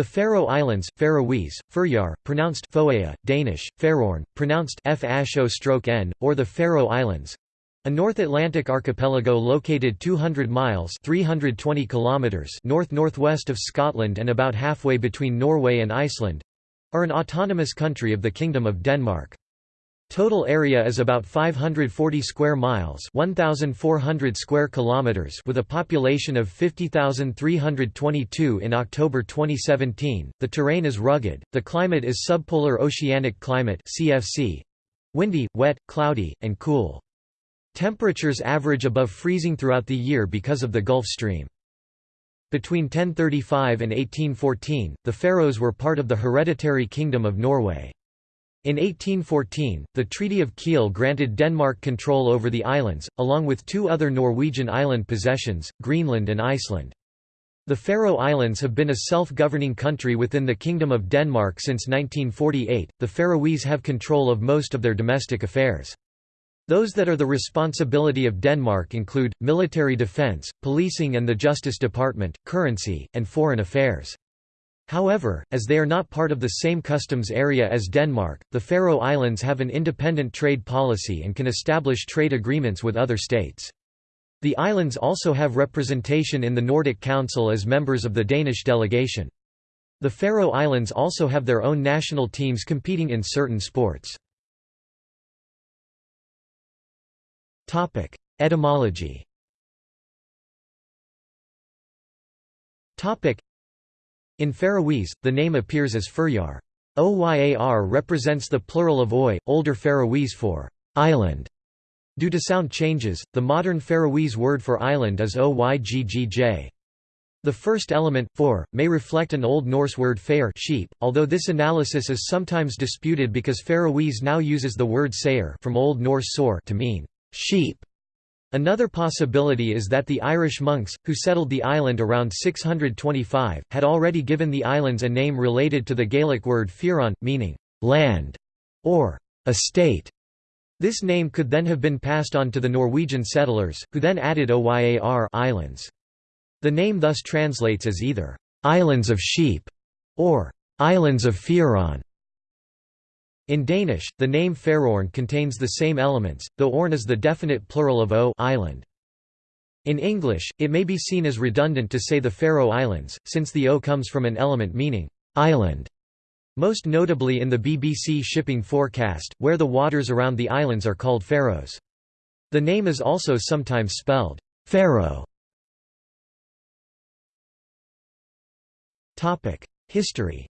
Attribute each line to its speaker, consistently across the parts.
Speaker 1: The Faroe Islands, Faroese, Føroyar, pronounced Foea, Danish, Faroorn, pronounced f n or the Faroe Islands, a North Atlantic archipelago located 200 miles 320 kilometers north-northwest of Scotland and about halfway between Norway and Iceland, are an autonomous country of the Kingdom of Denmark. Total area is about 540 square miles, 1400 square kilometers with a population of 50,322 in October 2017. The terrain is rugged. The climate is subpolar oceanic climate (CFC), windy, wet, cloudy, and cool. Temperatures average above freezing throughout the year because of the Gulf Stream. Between 1035 and 1814, the Faroes were part of the hereditary Kingdom of Norway. In 1814, the Treaty of Kiel granted Denmark control over the islands, along with two other Norwegian island possessions, Greenland and Iceland. The Faroe Islands have been a self-governing country within the Kingdom of Denmark since 1948. The Faroese have control of most of their domestic affairs. Those that are the responsibility of Denmark include, military defence, policing and the Justice Department, currency, and foreign affairs. However, as they are not part of the same customs area as Denmark, the Faroe Islands have an independent trade policy and can establish trade agreements with other states. The islands also have representation in the Nordic Council as members of the Danish delegation. The Faroe Islands also have their own national teams competing in certain sports. Etymology In Faroese, the name appears as Føroyar. Oyar represents the plural of Oy, older Faroese for island. Due to sound changes, the modern Faroese word for island is Oyggjj. The first element, for, may reflect an Old Norse word fair sheep, although this analysis is sometimes disputed because Faroese now uses the word sayer from Old Norse sor to mean sheep. Another possibility is that the Irish monks, who settled the island around 625, had already given the islands a name related to the Gaelic word fiaran, meaning land or estate. This name could then have been passed on to the Norwegian settlers, who then added Oyar islands. The name thus translates as either islands of sheep or islands of Fiaran. In Danish, the name Faroorn contains the same elements, though orn is the definite plural of o island. In English, it may be seen as redundant to say the Faroe Islands, since the o comes from an element meaning island, most notably in the BBC shipping forecast, where the waters around the islands are called Faroes. The name is also sometimes spelled Faeroe. History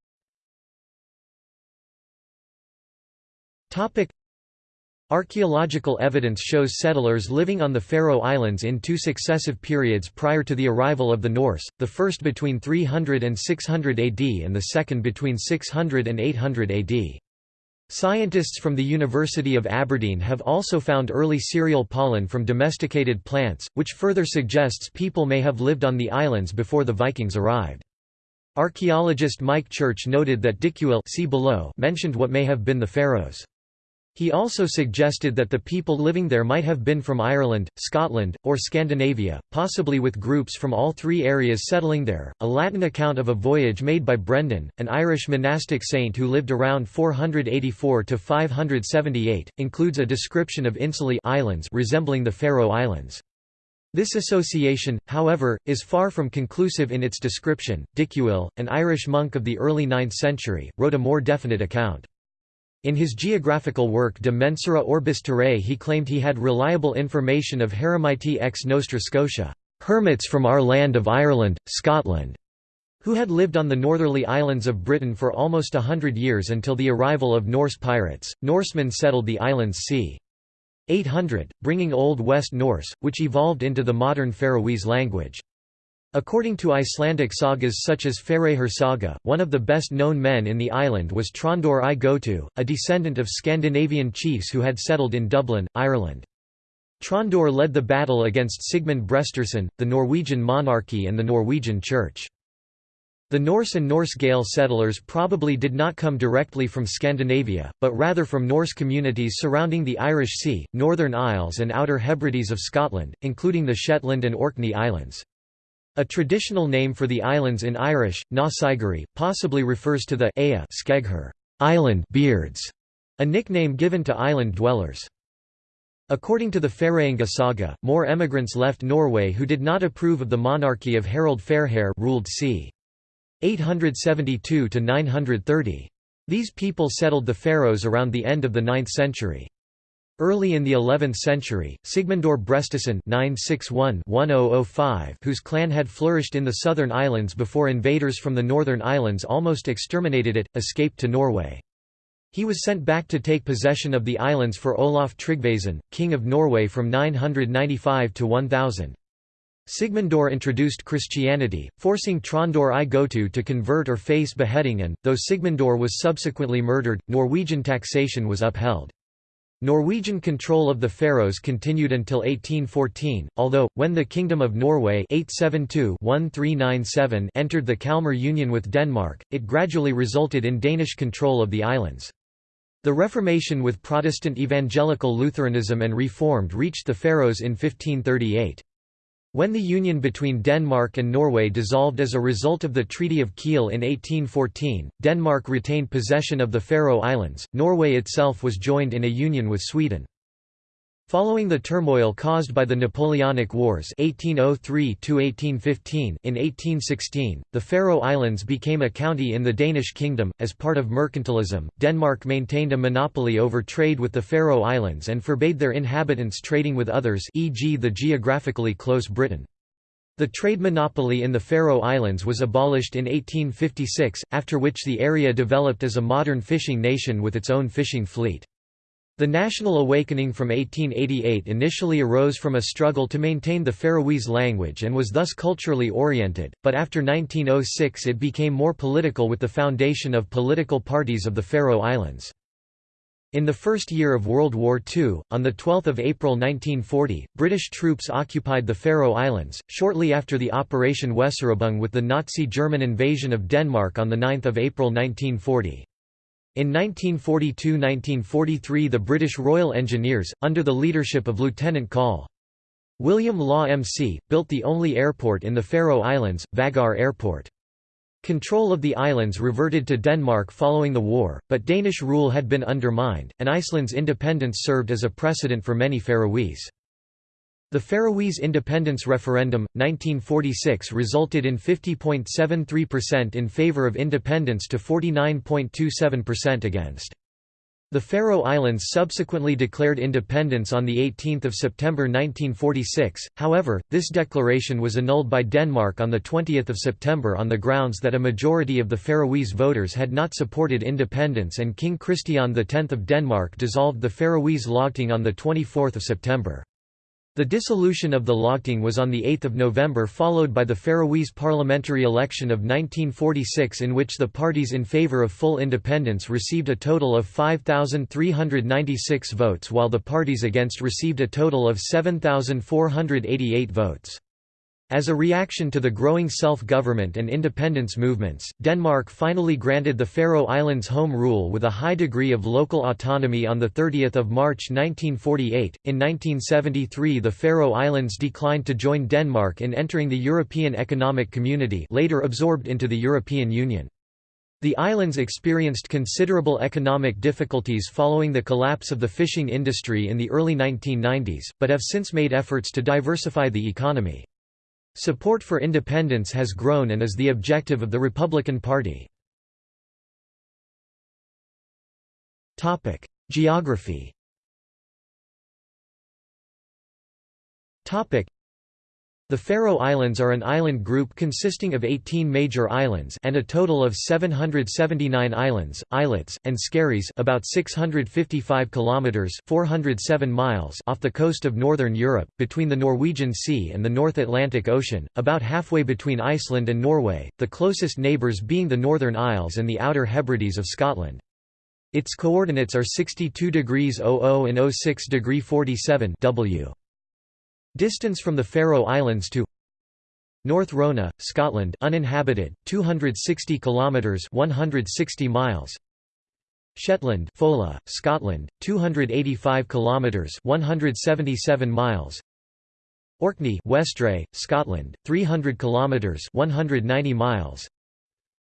Speaker 1: Topic Archaeological evidence shows settlers living on the Faroe Islands in two successive periods prior to the arrival of the Norse, the first between 300 and 600 AD and the second between 600 and 800 AD. Scientists from the University of Aberdeen have also found early cereal pollen from domesticated plants, which further suggests people may have lived on the islands before the Vikings arrived. Archaeologist Mike Church noted that Dicuil see below mentioned what may have been the Faroes. He also suggested that the people living there might have been from Ireland, Scotland, or Scandinavia, possibly with groups from all three areas settling there. A Latin account of a voyage made by Brendan, an Irish monastic saint who lived around 484 to 578, includes a description of insulae islands resembling the Faroe Islands. This association, however, is far from conclusive in its description. Dicuil, an Irish monk of the early 9th century, wrote a more definite account. In his geographical work De Mensura Orbis Terrae he claimed he had reliable information of Heremiti ex Nostra Scotia, hermits from our land of Ireland, Scotland, who had lived on the northerly islands of Britain for almost a hundred years until the arrival of Norse pirates. Norsemen settled the islands c. 800, bringing Old West Norse, which evolved into the modern Faroese language. According to Icelandic sagas such as Faerahr saga, one of the best-known men in the island was Tróndur I Gotu, a descendant of Scandinavian chiefs who had settled in Dublin, Ireland. Tróndur led the battle against Sigmund Brestisson, the Norwegian monarchy and the Norwegian Church. The Norse and Norse Gael settlers probably did not come directly from Scandinavia, but rather from Norse communities surrounding the Irish Sea, Northern Isles and Outer Hebrides of Scotland, including the Shetland and Orkney Islands. A traditional name for the islands in Irish, Na Sigari, possibly refers to the Aya Skeghur island beards, a nickname given to island dwellers. According to the Færeyinga saga, more emigrants left Norway who did not approve of the monarchy of Harald Fairhair ruled c. 872 to 930. These people settled the Faroes around the end of the 9th century. Early in the 11th century, Sigmundur Brestisson (961–1005), whose clan had flourished in the southern islands before invaders from the northern islands almost exterminated it, escaped to Norway. He was sent back to take possession of the islands for Olaf Tryggvason, king of Norway from 995 to 1000. Sigmundur introduced Christianity, forcing Tróndur i Gotu to convert or face beheading and, though Sigmundur was subsequently murdered, Norwegian taxation was upheld. Norwegian control of the Faroes continued until 1814, although, when the Kingdom of Norway 872 entered the Kalmar Union with Denmark, it gradually resulted in Danish control of the islands. The Reformation with Protestant evangelical Lutheranism and Reformed reached the Faroes in 1538. When the union between Denmark and Norway dissolved as a result of the Treaty of Kiel in 1814, Denmark retained possession of the Faroe Islands, Norway itself was joined in a union with Sweden. Following the turmoil caused by the Napoleonic Wars 1803 in 1816, the Faroe Islands became a county in the Danish kingdom. As part of mercantilism, Denmark maintained a monopoly over trade with the Faroe Islands and forbade their inhabitants trading with others e.g. the geographically close Britain. The trade monopoly in the Faroe Islands was abolished in 1856, after which the area developed as a modern fishing nation with its own fishing fleet. The national awakening from 1888 initially arose from a struggle to maintain the Faroese language and was thus culturally oriented, but after 1906 it became more political with the foundation of political parties of the Faroe Islands. In the first year of World War II, on 12 April 1940, British troops occupied the Faroe Islands, shortly after the Operation Weserübung with the Nazi German invasion of Denmark on 9 April 1940. In 1942–1943 the British Royal Engineers, under the leadership of Lieutenant Col. William Law MC, built the only airport in the Faroe Islands, Vagar Airport. Control of the islands reverted to Denmark following the war, but Danish rule had been undermined, and Iceland's independence served as a precedent for many Faroese. The Faroese independence referendum, 1946 resulted in 50.73% in favour of independence to 49.27% against. The Faroe Islands subsequently declared independence on 18 September 1946, however, this declaration was annulled by Denmark on 20 September on the grounds that a majority of the Faroese voters had not supported independence and King Christian X of Denmark dissolved the Faroese Lagting on 24 September. The dissolution of the Lagting was on 8 November followed by the Faroese parliamentary election of 1946 in which the parties in favour of full independence received a total of 5,396 votes while the parties against received a total of 7,488 votes. As a reaction to the growing self-government and independence movements, Denmark finally granted the Faroe Islands home rule with a high degree of local autonomy on 30 March 1948. In 1973 the Faroe Islands declined to join Denmark in entering the European Economic Community later absorbed into the European Union. The islands experienced considerable economic difficulties following the collapse of the fishing industry in the early 1990s, but have since made efforts to diversify the economy. Support for independence has grown and is the objective of the Republican Party. Geography the Faroe Islands are an island group consisting of 18 major islands and a total of 779 islands, islets, and skerries about 655 kilometers (407 miles) off the coast of northern Europe, between the Norwegian Sea and the North Atlantic Ocean, about halfway between Iceland and Norway, the closest neighbours being the Northern Isles and the Outer Hebrides of Scotland. Its coordinates are 62 degrees 00 and 06 degree 47 W. Distance from the Faroe Islands to North Rona, Scotland, uninhabited, 260 kilometers, 160 miles. Shetland, Foula, Scotland, 285 kilometers, 177 miles. Orkney Westray, Scotland, 300 kilometers 190 miles.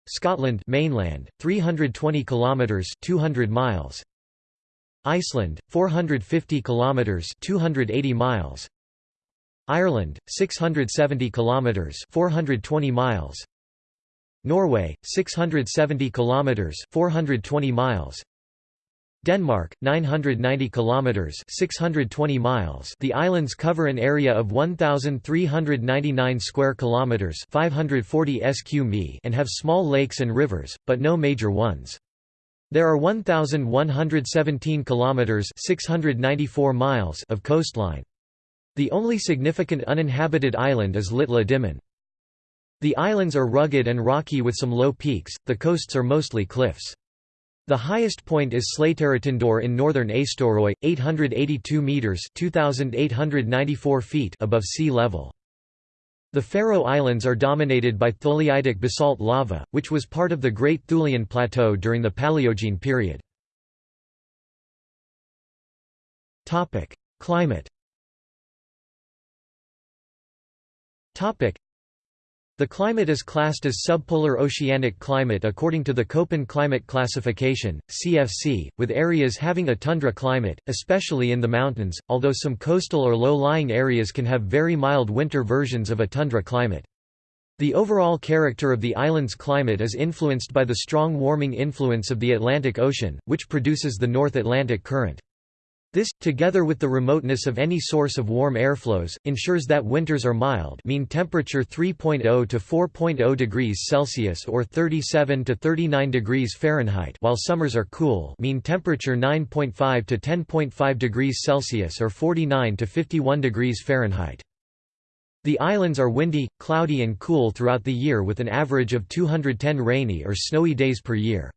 Speaker 1: Scotland mainland, 320 kilometers 200 miles. Iceland, 450 kilometers 280 miles. Ireland, 670 kilometers 420 miles. Norway, 670 kilometers 420 miles. Denmark, 990 kilometers (620 miles). The islands cover an area of 1399 square kilometers (540 sq mi) and have small lakes and rivers, but no major ones. There are 1117 kilometers (694 miles) of coastline. The only significant uninhabited island is Litla Dimun. The islands are rugged and rocky with some low peaks. The coasts are mostly cliffs. The highest point is Sléttaratindur in northern Eysturoy, 882 metres 2,894 feet above sea level. The Faroe Islands are dominated by tholeiitic basalt lava, which was part of the Great Thulean Plateau during the Paleogene period. Climate the climate is classed as subpolar oceanic climate according to the Köppen climate classification, CFC, with areas having a tundra climate, especially in the mountains, although some coastal or low-lying areas can have very mild winter versions of a tundra climate. The overall character of the island's climate is influenced by the strong warming influence of the Atlantic Ocean, which produces the North Atlantic Current. This, together with the remoteness of any source of warm airflows, ensures that winters are mild mean temperature 3.0 to 4.0 degrees Celsius or 37 to 39 degrees Fahrenheit while summers are cool mean temperature 9.5 to 10.5 degrees Celsius or 49 to 51 degrees Fahrenheit. The islands are windy, cloudy and cool throughout the year with an average of 210 rainy or snowy days per year.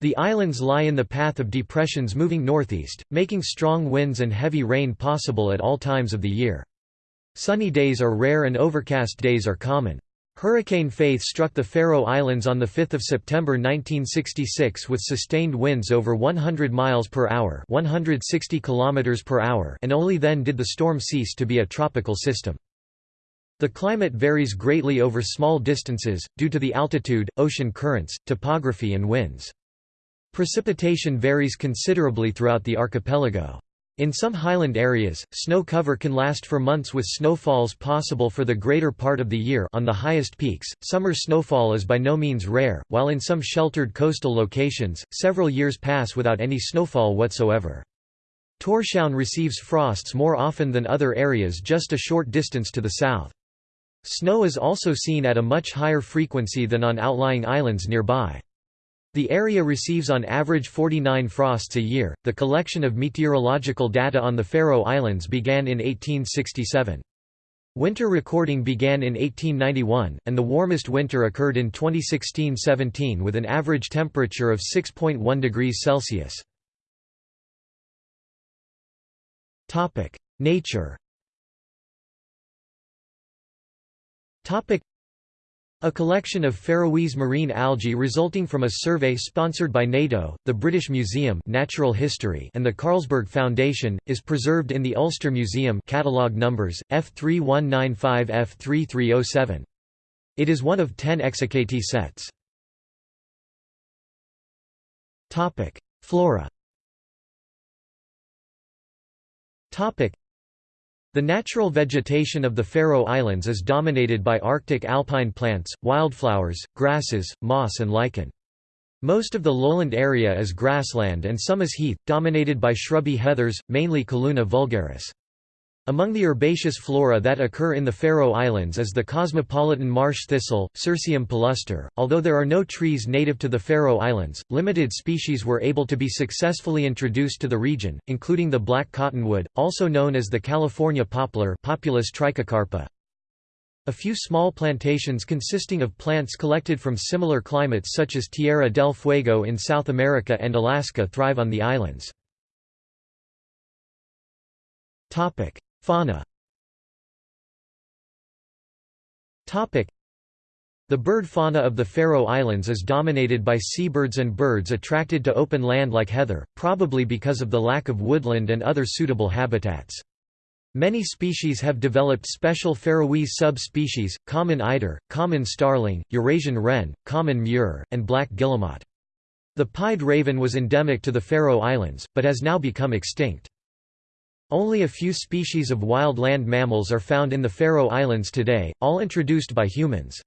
Speaker 1: The islands lie in the path of depressions moving northeast, making strong winds and heavy rain possible at all times of the year. Sunny days are rare and overcast days are common. Hurricane Faith struck the Faroe Islands on 5 September 1966 with sustained winds over 100 miles per hour, 160 kilometers per hour, and only then did the storm cease to be a tropical system. The climate varies greatly over small distances due to the altitude, ocean currents, topography and winds. Precipitation varies considerably throughout the archipelago. In some highland areas, snow cover can last for months with snowfalls possible for the greater part of the year on the highest peaks. Summer snowfall is by no means rare, while in some sheltered coastal locations, several years pass without any snowfall whatsoever. Tórshavn receives frosts more often than other areas just a short distance to the south. Snow is also seen at a much higher frequency than on outlying islands nearby. The area receives on average 49 frosts a year. The collection of meteorological data on the Faroe Islands began in 1867. Winter recording began in 1891, and the warmest winter occurred in 2016–17 with an average temperature of 6.1 degrees Celsius. Nature a collection of Faroese marine algae resulting from a survey sponsored by NATO, the British Museum Natural History and the Carlsberg Foundation, is preserved in the Ulster Museum catalogue numbers, F3195-F3307. It is one of ten Exsiccatae sets. Flora the natural vegetation of the Faroe Islands is dominated by Arctic alpine plants, wildflowers, grasses, moss and lichen. Most of the lowland area is grassland and some is heath, dominated by shrubby heathers, mainly Calluna vulgaris. Among the herbaceous flora that occur in the Faroe Islands is the cosmopolitan marsh thistle, Cirsium palustre. Although there are no trees native to the Faroe Islands, limited species were able to be successfully introduced to the region, including the black cottonwood, also known as the California poplar Populus trichocarpa. A few small plantations consisting of plants collected from similar climates such as Tierra del Fuego in South America and Alaska thrive on the islands. Fauna the bird fauna of the Faroe Islands is dominated by seabirds and birds attracted to open land like heather, probably because of the lack of woodland and other suitable habitats. Many species have developed special Faroese sub-species, common eider, common starling, Eurasian wren, common murre, and black guillemot. The pied raven was endemic to the Faroe Islands, but has now become extinct. Only a few species of wild land mammals are found in the Faroe Islands today, all introduced by humans.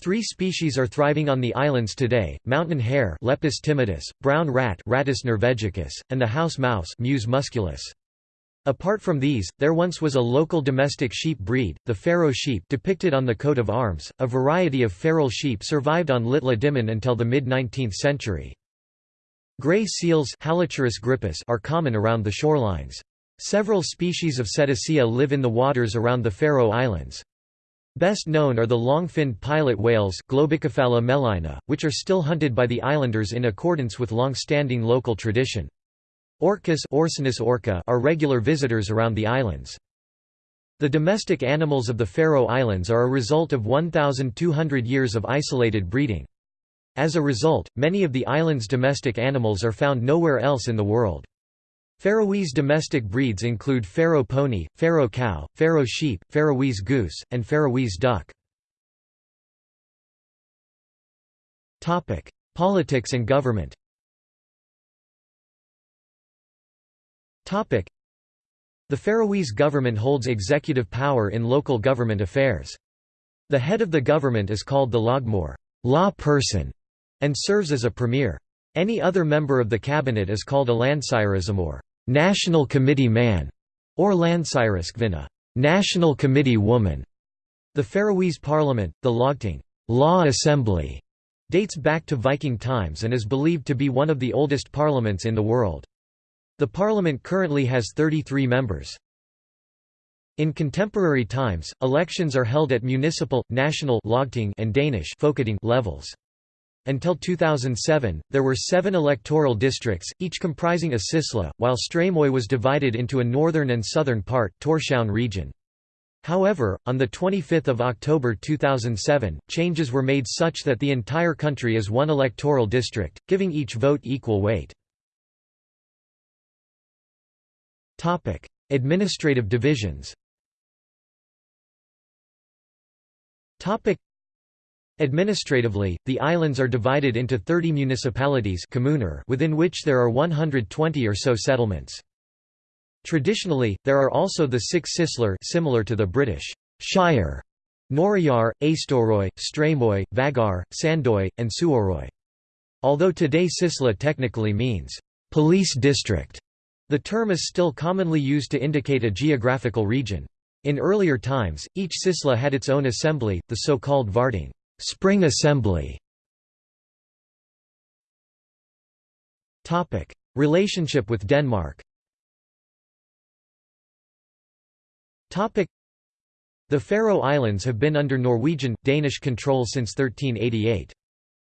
Speaker 1: Three species are thriving on the islands today, mountain hare Lepus timidus, brown rat Rattus norvegicus, and the house mouse Mus musculus. Apart from these, there once was a local domestic sheep breed, the Faroe sheep depicted on the coat of arms. A variety of feral sheep survived on Lítla Dímun until the mid-19th century. Gray seals are common around the shorelines. Several species of Cetacea live in the waters around the Faroe Islands. Best known are the long-finned pilot whales melina, which are still hunted by the islanders in accordance with long-standing local tradition. Orcas orca are regular visitors around the islands. The domestic animals of the Faroe Islands are a result of 1,200 years of isolated breeding. As a result, many of the island's domestic animals are found nowhere else in the world. Faroese domestic breeds include Faroe pony, Faroe cow, Faroe sheep, Faroese goose, and Faroese duck. Politics and government The Faroese government holds executive power in local government affairs. The head of the government is called the lagmor law person", and serves as a premier. Any other member of the cabinet is called a landsstyrismor national committee man", or landsstyriskvinna national committee woman". The Faroese parliament, the Lagting law assembly", dates back to Viking times and is believed to be one of the oldest parliaments in the world. The parliament currently has 33 members. In contemporary times, elections are held at municipal, national and Danish levels. Until 2007, there were seven electoral districts, each comprising a sysla, while Streymoy was divided into a northern and southern part Tórshavn region. However, on 25 October 2007, changes were made such that the entire country is one electoral district, giving each vote equal weight. Administrative divisions Administratively, the islands are divided into 30 municipalities within which there are 120 or so settlements. Traditionally, there are also the six Sisler similar to the British Shire, Norðoyar, Eysturoy, Streymoy, Vagar, Sandoy, and Suðuroy. Although today Sisla technically means police district, the term is still commonly used to indicate a geographical region. In earlier times, each Sisla had its own assembly, the so-called Varting spring assembly". Relationship with Denmark The Faroe Islands have been under Norwegian, Danish control since 1388.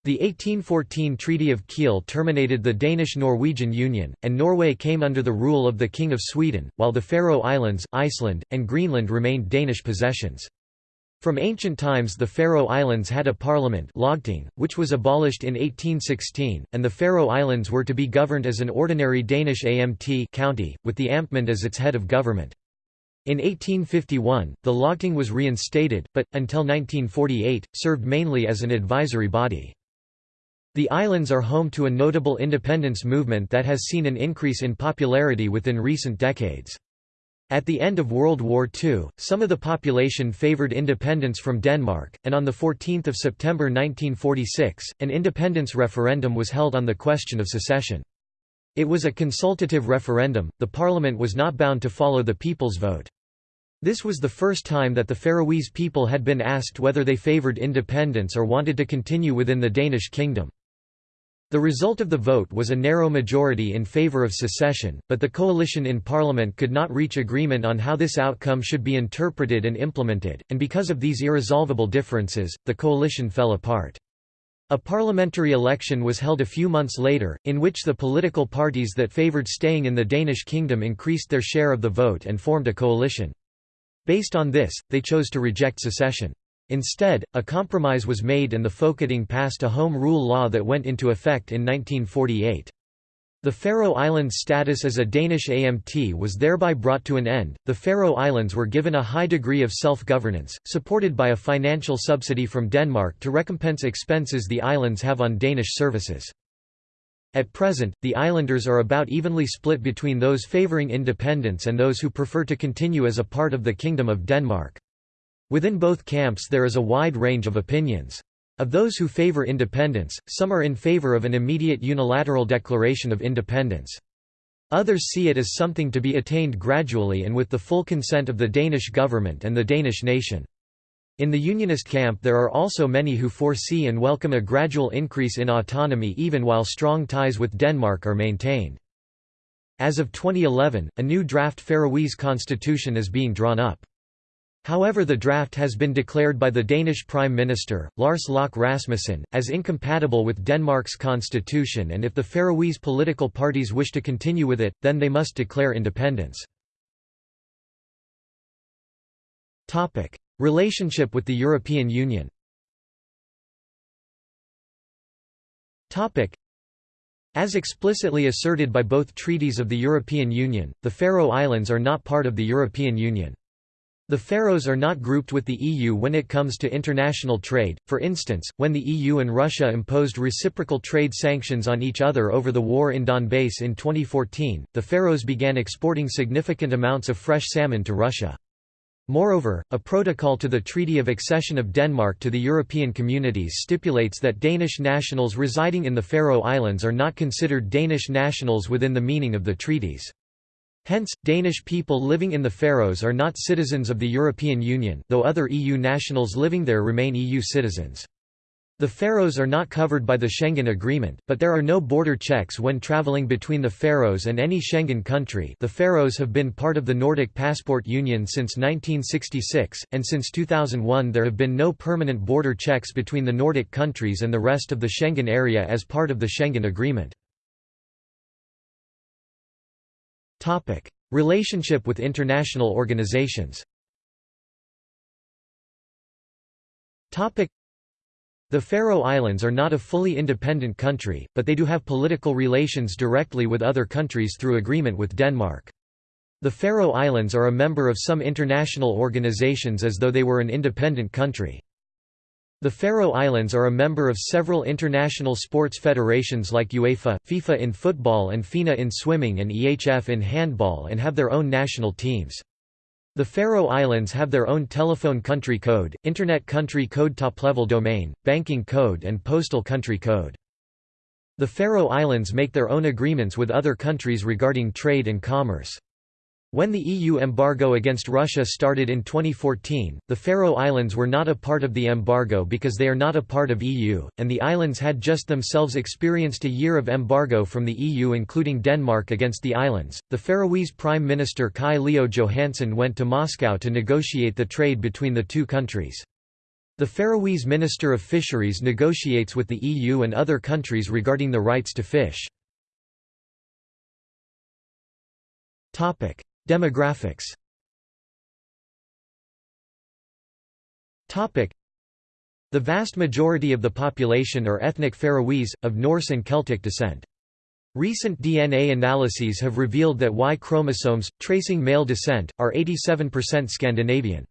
Speaker 1: The 1814 Treaty of Kiel terminated the Danish-Norwegian Union, and Norway came under the rule of the King of Sweden, while the Faroe Islands, Iceland, and Greenland remained Danish possessions. From ancient times the Faroe Islands had a parliament Lagting, which was abolished in 1816, and the Faroe Islands were to be governed as an ordinary Danish AMT county, with the Amtmand as its head of government. In 1851, the Lagting was reinstated, but, until 1948, served mainly as an advisory body. The islands are home to a notable independence movement that has seen an increase in popularity within recent decades. At the end of World War II, some of the population favoured independence from Denmark, and on 14 September 1946, an independence referendum was held on the question of secession. It was a consultative referendum, the parliament was not bound to follow the people's vote. This was the first time that the Faroese people had been asked whether they favoured independence or wanted to continue within the Danish kingdom. The result of the vote was a narrow majority in favour of secession, but the coalition in parliament could not reach agreement on how this outcome should be interpreted and implemented, and because of these irresolvable differences, the coalition fell apart. A parliamentary election was held a few months later, in which the political parties that favoured staying in the Danish kingdom increased their share of the vote and formed a coalition. Based on this, they chose to reject secession. Instead, a compromise was made and the Folketing passed a Home Rule law that went into effect in 1948. The Faroe Islands' status as a Danish AMT was thereby brought to an end. The Faroe Islands were given a high degree of self governance, supported by a financial subsidy from Denmark to recompense expenses the islands have on Danish services. At present, the islanders are about evenly split between those favouring independence and those who prefer to continue as a part of the Kingdom of Denmark. Within both camps there is a wide range of opinions. Of those who favor independence, some are in favor of an immediate unilateral declaration of independence. Others see it as something to be attained gradually and with the full consent of the Danish government and the Danish nation. In the Unionist camp there are also many who foresee and welcome a gradual increase in autonomy even while strong ties with Denmark are maintained. As of 2011, a new draft Faroese constitution is being drawn up. However the draft has been declared by the Danish Prime Minister, Lars Løkke Rasmussen, as incompatible with Denmark's constitution and if the Faroese political parties wish to continue with it, then they must declare independence. Relationship with the European Union as explicitly asserted by both treaties of the European Union, the Faroe Islands are not part of the European Union. The Faroes are not grouped with the EU when it comes to international trade, for instance, when the EU and Russia imposed reciprocal trade sanctions on each other over the war in Donbass in 2014, the Faroes began exporting significant amounts of fresh salmon to Russia. Moreover, a protocol to the Treaty of Accession of Denmark to the European Communities stipulates that Danish nationals residing in the Faroe Islands are not considered Danish nationals within the meaning of the treaties. Hence, Danish people living in the Faroes are not citizens of the European Union though other EU nationals living there remain EU citizens. The Faroes are not covered by the Schengen Agreement, but there are no border checks when travelling between the Faroes and any Schengen country the Faroes have been part of the Nordic Passport Union since 1966, and since 2001 there have been no permanent border checks between the Nordic countries and the rest of the Schengen area as part of the Schengen Agreement. Topic: Relationship with international organizations. Topic: The Faroe Islands are not a fully independent country, but they do have political relations directly with other countries through agreement with Denmark. The Faroe Islands are a member of some international organizations as though they were an independent country. The Faroe Islands are a member of several international sports federations like UEFA, FIFA in football and FINA in swimming and EHF in handball and have their own national teams. The Faroe Islands have their own telephone country code, internet country code top-level domain, banking code and postal country code. The Faroe Islands make their own agreements with other countries regarding trade and commerce. When the EU embargo against Russia started in 2014, the Faroe Islands were not a part of the embargo because they are not a part of EU, and the islands had just themselves experienced a year of embargo from the EU including Denmark against the islands. The Faroese Prime Minister Kaj Leo Johannesen went to Moscow to negotiate the trade between the two countries. The Faroese Minister of Fisheries negotiates with the EU and other countries regarding the rights to fish. Topic: Demographics The vast majority of the population are ethnic Faroese, of Norse and Celtic descent. Recent DNA analyses have revealed that Y chromosomes, tracing male descent, are 87% Scandinavian.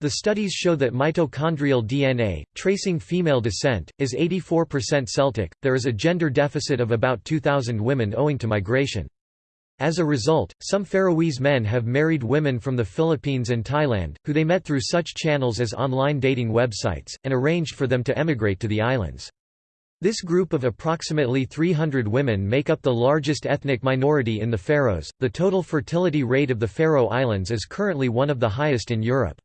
Speaker 1: The studies show that mitochondrial DNA, tracing female descent, is 84% Celtic. There is a gender deficit of about 2,000 women owing to migration. As a result, some Faroese men have married women from the Philippines and Thailand, who they met through such channels as online dating websites, and arranged for them to emigrate to the islands. This group of approximately 300 women make up the largest ethnic minority in the Faroes. The total fertility rate of the Faroe Islands is currently one of the highest in Europe.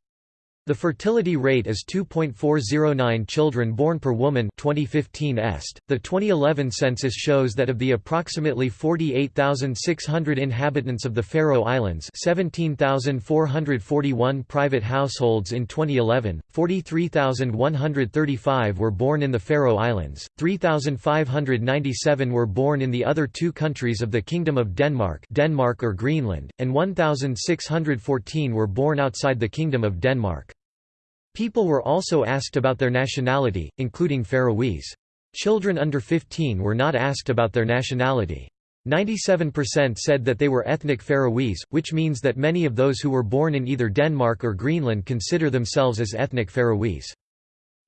Speaker 1: The fertility rate is 2.409 children born per woman 2015 est. The 2011 census shows that of the approximately 48,600 inhabitants of the Faroe Islands, 17,441 private households in 2011, 43,135 were born in the Faroe Islands, 3,597 were born in the other two countries of the Kingdom of Denmark, Denmark or Greenland, and 1,614 were born outside the Kingdom of Denmark. People were also asked about their nationality, including Faroese. Children under 15 were not asked about their nationality. 97% said that they were ethnic Faroese, which means that many of those who were born in either Denmark or Greenland consider themselves as ethnic Faroese.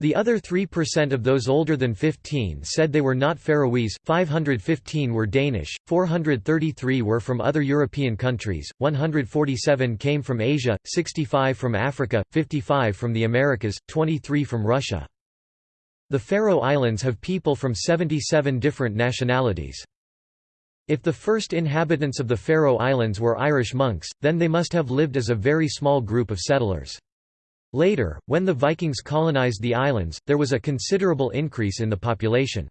Speaker 1: The other 3% of those older than 15 said they were not Faroese, 515 were Danish, 433 were from other European countries, 147 came from Asia, 65 from Africa, 55 from the Americas, 23 from Russia. The Faroe Islands have people from 77 different nationalities. If the first inhabitants of the Faroe Islands were Irish monks, then they must have lived as a very small group of settlers. Later, when the Vikings colonized the islands, there was a considerable increase in the population.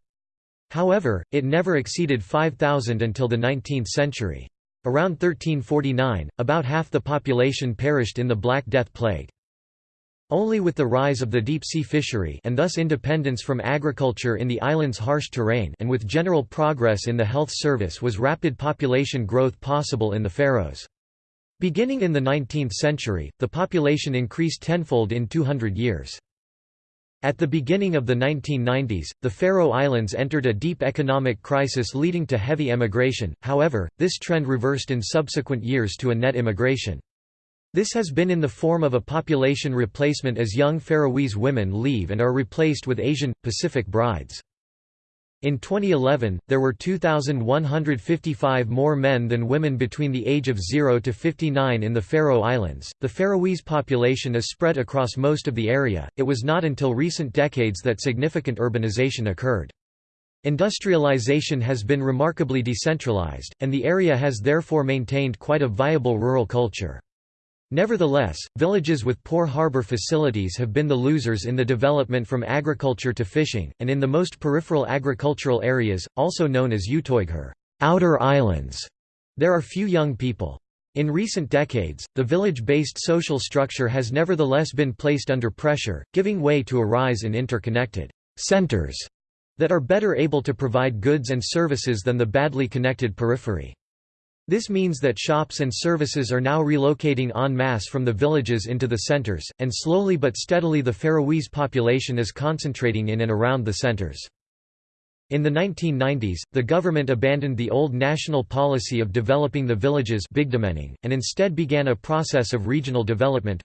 Speaker 1: However, it never exceeded 5,000 until the 19th century. Around 1349, about half the population perished in the Black Death plague. Only with the rise of the deep-sea fishery and thus independence from agriculture in the island's harsh terrain and with general progress in the health service was rapid population growth possible in the Faroes. Beginning in the 19th century, the population increased tenfold in 200 years. At the beginning of the 1990s, the Faroe Islands entered a deep economic crisis leading to heavy emigration, however, this trend reversed in subsequent years to a net immigration. This has been in the form of a population replacement as young Faroese women leave and are replaced with Asian, Pacific brides. In 2011, there were 2,155 more men than women between the age of 0 to 59 in the Faroe Islands. The Faroese population is spread across most of the area. It was not until recent decades that significant urbanization occurred. Industrialization has been remarkably decentralized, and the area has therefore maintained quite a viable rural culture. Nevertheless, villages with poor harbor facilities have been the losers in the development from agriculture to fishing, and in the most peripheral agricultural areas, also known as Utoygur outer islands, there are few young people. In recent decades, the village-based social structure has nevertheless been placed under pressure, giving way to a rise in interconnected centers that are better able to provide goods and services than the badly connected periphery. This means that shops and services are now relocating en masse from the villages into the centers, and slowly but steadily the Faroese population is concentrating in and around the centers. In the 1990s, the government abandoned the old national policy of developing the villages and instead began a process of regional development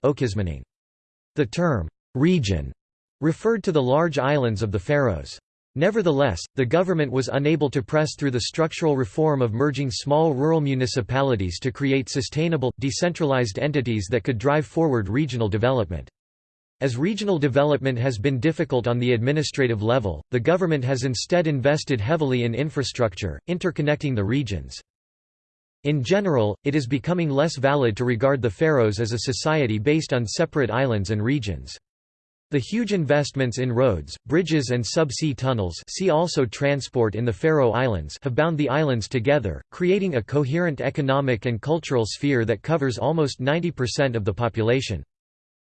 Speaker 1: The term, region, referred to the large islands of the Faroes. Nevertheless, the government was unable to press through the structural reform of merging small rural municipalities to create sustainable, decentralized entities that could drive forward regional development. As regional development has been difficult on the administrative level, the government has instead invested heavily in infrastructure, interconnecting the regions. In general, it is becoming less valid to regard the Faroes as a society based on separate islands and regions. The huge investments in roads, bridges and sub-sea tunnels see also transport in the Faroe Islands have bound the islands together, creating a coherent economic and cultural sphere that covers almost 90% of the population.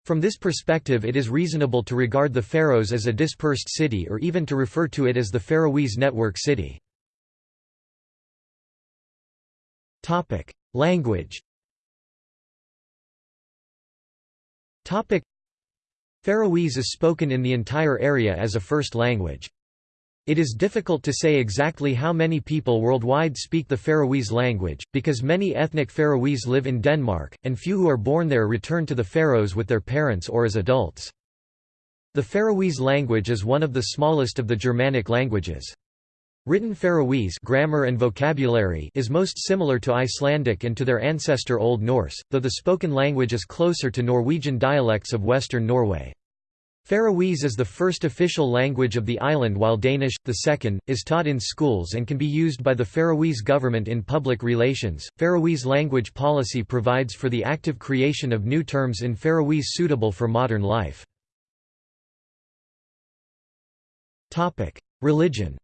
Speaker 1: From this perspective it is reasonable to regard the Faroes as a dispersed city or even to refer to it as the Faroese Network City. Language Faroese is spoken in the entire area as a first language. It is difficult to say exactly how many people worldwide speak the Faroese language, because many ethnic Faroese live in Denmark, and few who are born there return to the Faroes with their parents or as adults. The Faroese language is one of the smallest of the Germanic languages. Written Faroese grammar and vocabulary is most similar to Icelandic and to their ancestor Old Norse, though the spoken language is closer to Norwegian dialects of western Norway. Faroese is the first official language of the island while Danish, the second, is taught in schools and can be used by the Faroese government in public relations. Faroese language policy provides for the active creation of new terms in Faroese suitable for modern life. Religion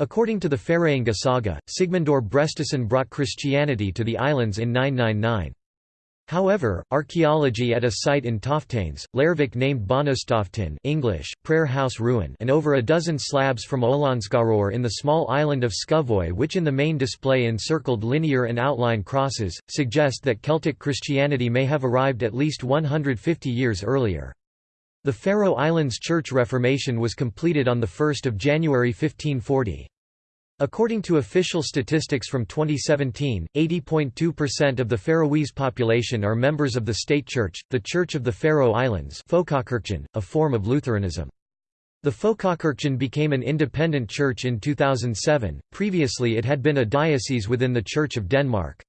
Speaker 1: According to the Færeyinga saga, Sigmundur Brestisson brought Christianity to the islands in 999. However, archaeology at a site in Toftanes, Leirvik named Bonostoftin English, prayer house ruin and over a dozen slabs from Olandskaror in the small island of Skúvoy which in the main display encircled linear and outline crosses, suggest that Celtic Christianity may have arrived at least 150 years earlier. The Faroe Islands Church Reformation was completed on 1 January 1540. According to official statistics from 2017, 80.2% of the Faroese population are members of the state church, the Church of the Faroe Islands a form of Lutheranism. The Folkekirken became an independent church in 2007, previously it had been a diocese within the Church of Denmark.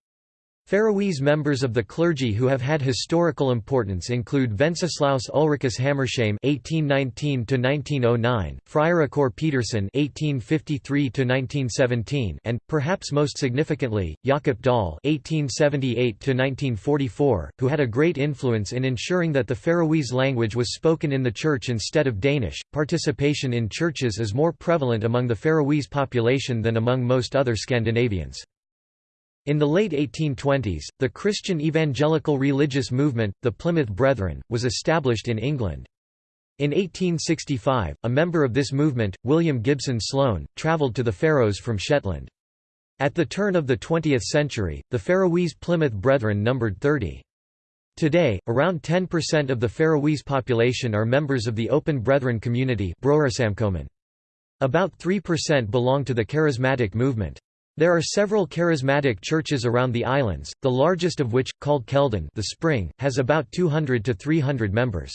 Speaker 1: Faroese members of the clergy who have had historical importance include Wenceslaus Ulricus Hammershaimb (1819–1909), Fríðrikur Petersen (1853–1917), and, perhaps most significantly, Jakob Dahl (1878–1944), who had a great influence in ensuring that the Faroese language was spoken in the church instead of Danish. Participation in churches is more prevalent among the Faroese population than among most other Scandinavians. In the late 1820s, the Christian evangelical religious movement, the Plymouth Brethren, was established in England. In 1865, a member of this movement, William Gibson Sloane, travelled to the Faroes from Shetland. At the turn of the 20th century, the Faroese Plymouth Brethren numbered 30. Today, around 10% of the Faroese population are members of the Open Brethren community About 3% belong to the Charismatic movement. There are several charismatic churches around the islands, the largest of which, called Keldan the Spring, has about 200 to 300 members.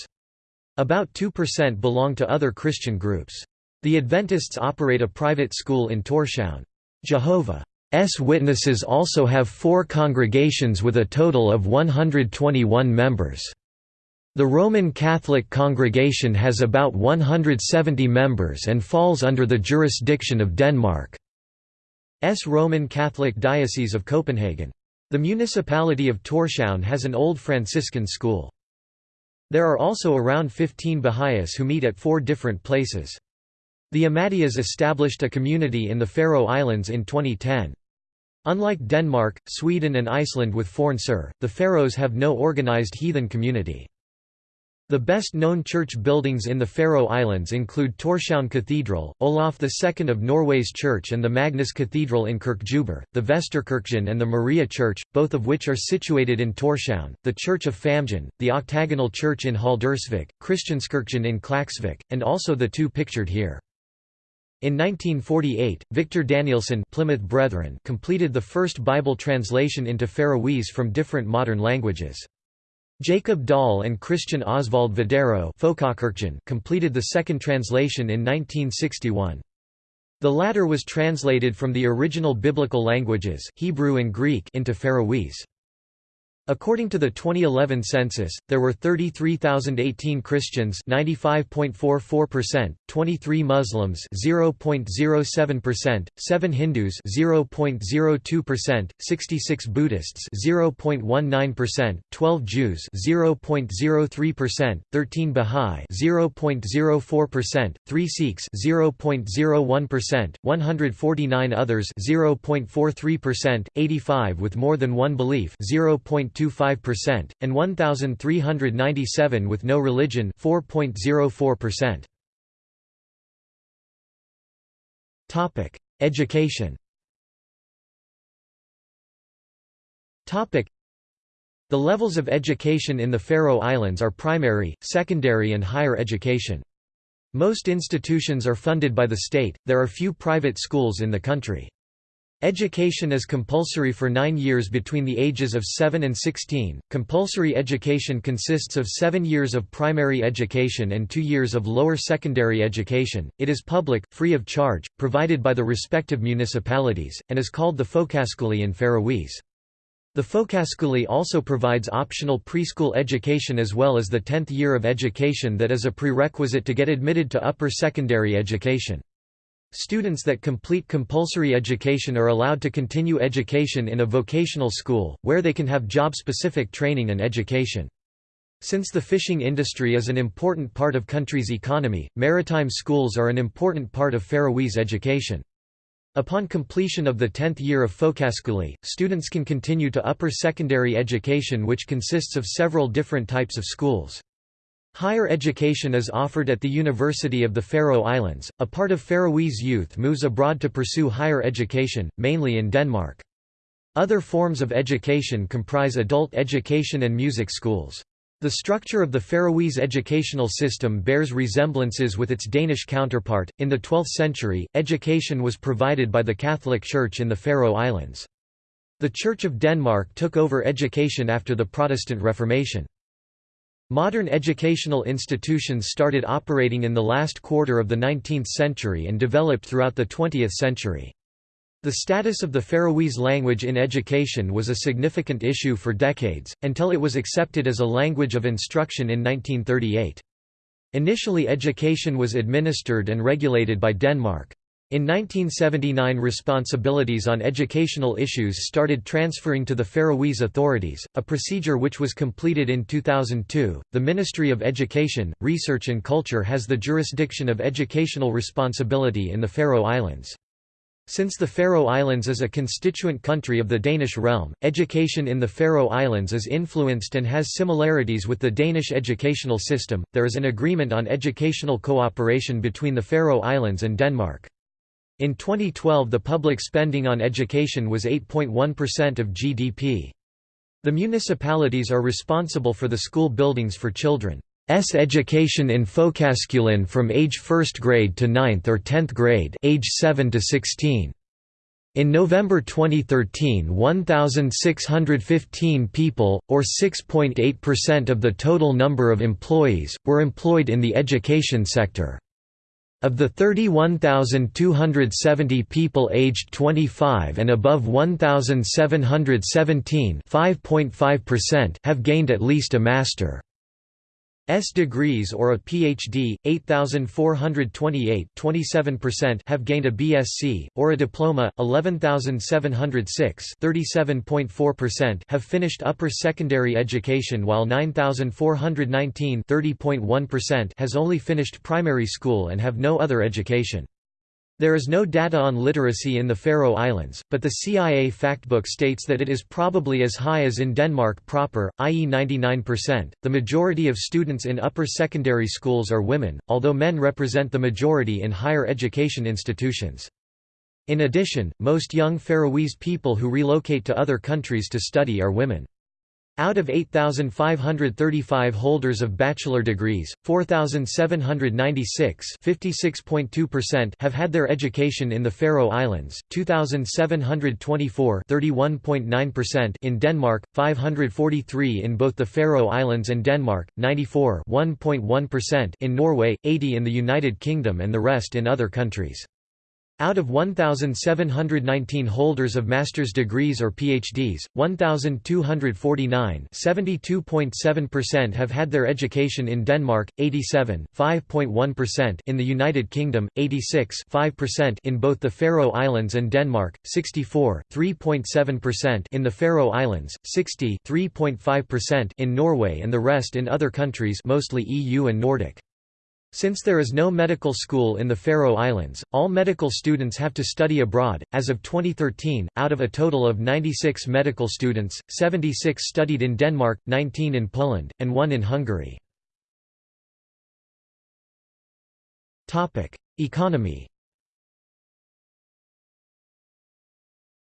Speaker 1: About 2% belong to other Christian groups. The Adventists operate a private school in Tórshavn. Jehovah's Witnesses also have four congregations with a total of 121 members. The Roman Catholic congregation has about 170 members and falls under the jurisdiction of Denmark. S. Roman Catholic Diocese of Copenhagen. The municipality of Tórshavn has an old Franciscan school. There are also around 15 Baha'is who meet at four different places. The Ahmadiyas established a community in the Faroe Islands in 2010. Unlike Denmark, Sweden and Iceland with Forn the Faroes have no organized heathen community. The best-known church buildings in the Faroe Islands include Tórshavn Cathedral, Olaf II of Norway's Church and the Magnus Cathedral in Kirkjubøur, the Vesterkirken and the Maria Church, both of which are situated in Tórshavn, the Church of Famjin, the Octagonal Church in Haldarsvík, Christianskirken in Klaksvik, and also the two pictured here. In 1948, Victor Danielsen Plymouth Brethren completed the first Bible translation into Faroese from different modern languages. Jacob Dahl and Christian Oswald Viderø completed the second translation in 1961. The latter was translated from the original biblical languages Hebrew and Greek into Faroese. According to the 2011 census, there were 33,018 Christians 95.44%, 23 Muslims 0.07%, 7 Hindus 0.02%, 66 Buddhists 0.19%, 12 Jews 0.03%, 13 Bahá'í 0.04%, 3 Sikhs 0.01%, 149 others 0.43%, 85 with more than one belief 0. 4.25%, and 1,397 with no religion 4.04%. Topic: Education. Topic: The levels of education in the Faroe Islands are primary, secondary and higher education. Most institutions are funded by the state, there are few private schools in the country. Education is compulsory for nine years between the ages of 7 and 16. Compulsory education consists of seven years of primary education and two years of lower secondary education. It is public, free of charge, provided by the respective municipalities, and is called the Folkeskole in Faroese. The Folkeskole also provides optional preschool education as well as the 10th year of education that is a prerequisite to get admitted to upper secondary education. Students that complete compulsory education are allowed to continue education in a vocational school, where they can have job-specific training and education. Since the fishing industry is an important part of country's economy, maritime schools are an important part of Faroese education. Upon completion of the 10th year of Folkeskole, students can continue to upper secondary education which consists of several different types of schools. Higher education is offered at the University of the Faroe Islands. A part of Faroese youth moves abroad to pursue higher education, mainly in Denmark. Other forms of education comprise adult education and music schools. The structure of the Faroese educational system bears resemblances with its Danish counterpart. In the 12th century, education was provided by the Catholic Church in the Faroe Islands. The Church of Denmark took over education after the Protestant Reformation. Modern educational institutions started operating in the last quarter of the 19th century and developed throughout the 20th century. The status of the Faroese language in education was a significant issue for decades, until it was accepted as a language of instruction in 1938. Initially education was administered and regulated by Denmark. In 1979 responsibilities on educational issues started transferring to the Faroese authorities, a procedure which was completed in 2002. The Ministry of Education, Research and Culture has the jurisdiction of educational responsibility in the Faroe Islands. Since the Faroe Islands is a constituent country of the Danish realm, education in the Faroe Islands is influenced and has similarities with the Danish educational system. There is an agreement on educational cooperation between the Faroe Islands and Denmark. In 2012 the public spending on education was 8.1% of GDP. The municipalities are responsible for the school buildings for children. S education in Folkeskolen from age 1st grade to 9th or 10th grade age 7 to 16. In November 2013 1,615 people, or 6.8% of the total number of employees, were employed in the education sector. Of the 31,270 people aged 25 and above 1,717 have gained at least a master. S degrees or a PhD, 8428 27% have gained a BSc, or a diploma, 11706 37.4% have finished upper secondary education while 9419 30.1% has only finished primary school and have no other education. There is no data on literacy in the Faroe Islands, but the CIA factbook states that it is probably as high as in Denmark proper, i.e. 99%. The majority of students in upper secondary schools are women, although men represent the majority in higher education institutions. In addition, most young Faroese people who relocate to other countries to study are women. Out of 8,535 holders of bachelor degrees, 4,796 have had their education in the Faroe Islands, 2,724 in Denmark, 543 in both the Faroe Islands and Denmark, 94 in Norway, 80 in the United Kingdom and the rest in other countries. Out of 1,719 holders of master's degrees or PhDs, 1,249 (72.7%) have had their education in Denmark, 87 5.1% in the United Kingdom, 86 5% in both the Faroe Islands and Denmark, 64 3.7% in the Faroe Islands, 60 3.5% in Norway and the rest in other countries mostly EU and Nordic. Since there is no medical school in the Faroe Islands, all medical students have to study abroad. As of 2013, out of a total of 96 medical students, 76 studied in Denmark, 19 in Poland, and 1 in Hungary. Topic: Economy.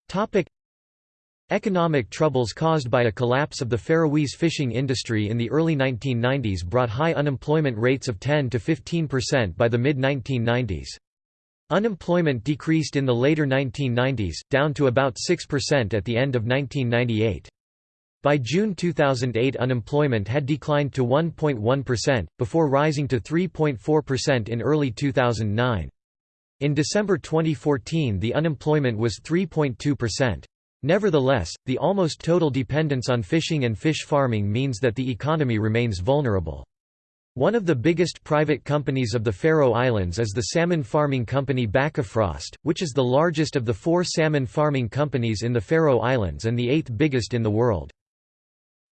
Speaker 1: Topic: Economic troubles caused by a collapse of the Faroese fishing industry in the early 1990s brought high unemployment rates of 10 to 15% by the mid-1990s. Unemployment decreased in the later 1990s, down to about 6% at the end of 1998. By June 2008 unemployment had declined to 1.1%, before rising to 3.4% in early 2009. In December 2014 the unemployment was 3.2%. Nevertheless, the almost total dependence on fishing and fish farming means that the economy remains vulnerable. One of the biggest private companies of the Faroe Islands is the salmon farming company Bakkafrost, which is the largest of the four salmon farming companies in the Faroe Islands and the eighth biggest in the world.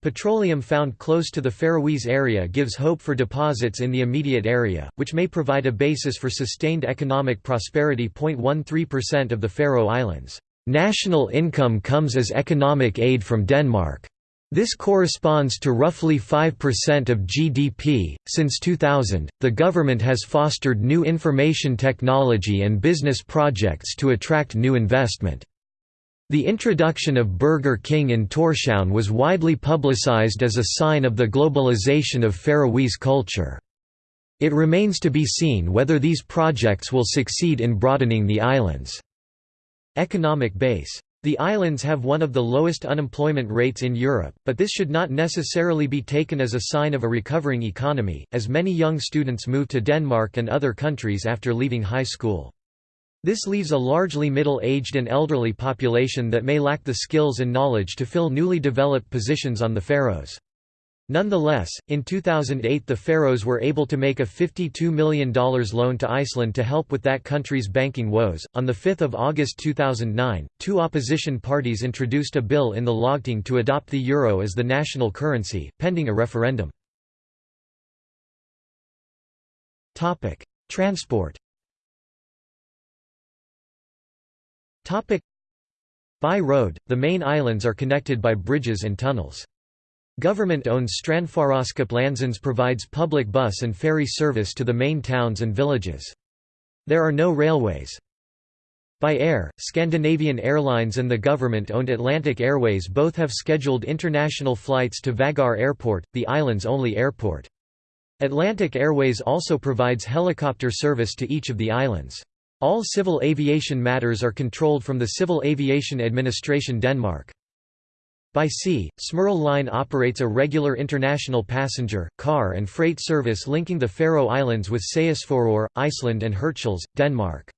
Speaker 1: Petroleum found close to the Faroese area gives hope for deposits in the immediate area, which may provide a basis for sustained economic prosperity. 0.13% of the Faroe Islands National income comes as economic aid from Denmark. This corresponds to roughly 5% of GDP. Since 2000, the government has fostered new information technology and business projects to attract new investment. The introduction of Burger King in Tórshavn was widely publicized as a sign of the globalization of Faroese culture. It remains to be seen whether these projects will succeed in broadening the island's economic base. The islands have one of the lowest unemployment rates in Europe, but this should not necessarily be taken as a sign of a recovering economy, as many young students move to Denmark and other countries after leaving high school. This leaves a largely middle-aged and elderly population that may lack the skills and knowledge to fill newly developed positions on the Faroes. Nonetheless, in 2008 the Faroes were able to make a $52 million loan to Iceland to help with that country's banking woes. On 5 August 2009, two opposition parties introduced a bill in the Lagting to adopt the euro as the national currency, pending a referendum. Transport By road, the main islands are connected by bridges and tunnels. Government-owned Strandfaraskip provides public bus and ferry service to the main towns and villages. There are no railways. By air, Scandinavian Airlines and the government-owned Atlantic Airways both have scheduled international flights to Vagar Airport, the island's only airport. Atlantic Airways also provides helicopter service to each of the islands. All civil aviation matters are controlled from the Civil Aviation Administration Denmark. By sea, Smyril Line operates a regular international passenger, car and freight service linking the Faroe Islands with Seyðisfjörður, Iceland and Hirtshals, Denmark.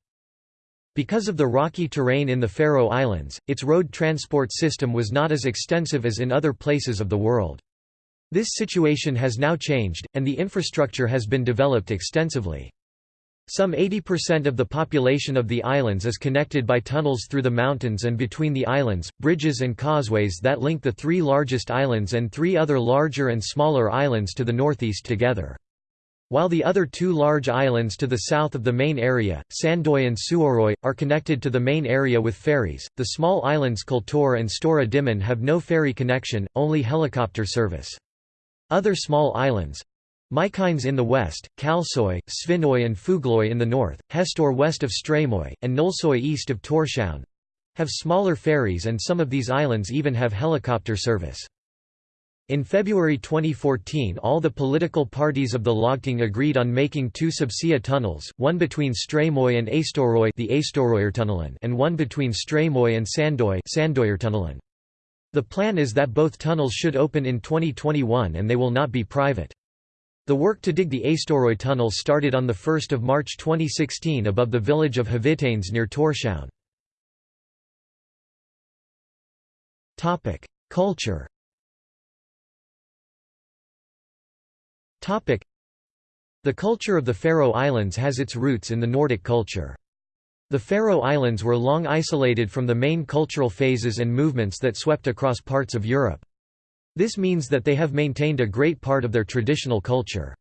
Speaker 1: Because of the rocky terrain in the Faroe Islands, its road transport system was not as extensive as in other places of the world. This situation has now changed, and the infrastructure has been developed extensively. Some 80% of the population of the islands is connected by tunnels through the mountains and between the islands, bridges and causeways that link the three largest islands and three other larger and smaller islands to the northeast together. While the other two large islands to the south of the main area, Sandoy and Suðuroy, are connected to the main area with ferries, the small islands Koltur and Stora Dímun have no ferry connection, only helicopter service. Other small islands, Mykines in the west, Kalsoy, Svínoy and Fugloy in the north, Hestur west of Streymoy, and Nólsoy east of Tórshavn have smaller ferries and some of these islands even have helicopter service. In February 2014 all the political parties of the Lagting agreed on making two subsea tunnels, one between Streymoy and Eysturoy the and one between Streymoy and Sandoy The plan is that both tunnels should open in 2021 and they will not be private. The work to dig the Eysturoy tunnel started on 1 March 2016 above the village of Hvitanes near Tórshavn. Culture The culture of the Faroe Islands has its roots in the Nordic culture. The Faroe Islands were long isolated from the main cultural phases and movements that swept across parts of Europe. This means that they have maintained a great part of their traditional culture.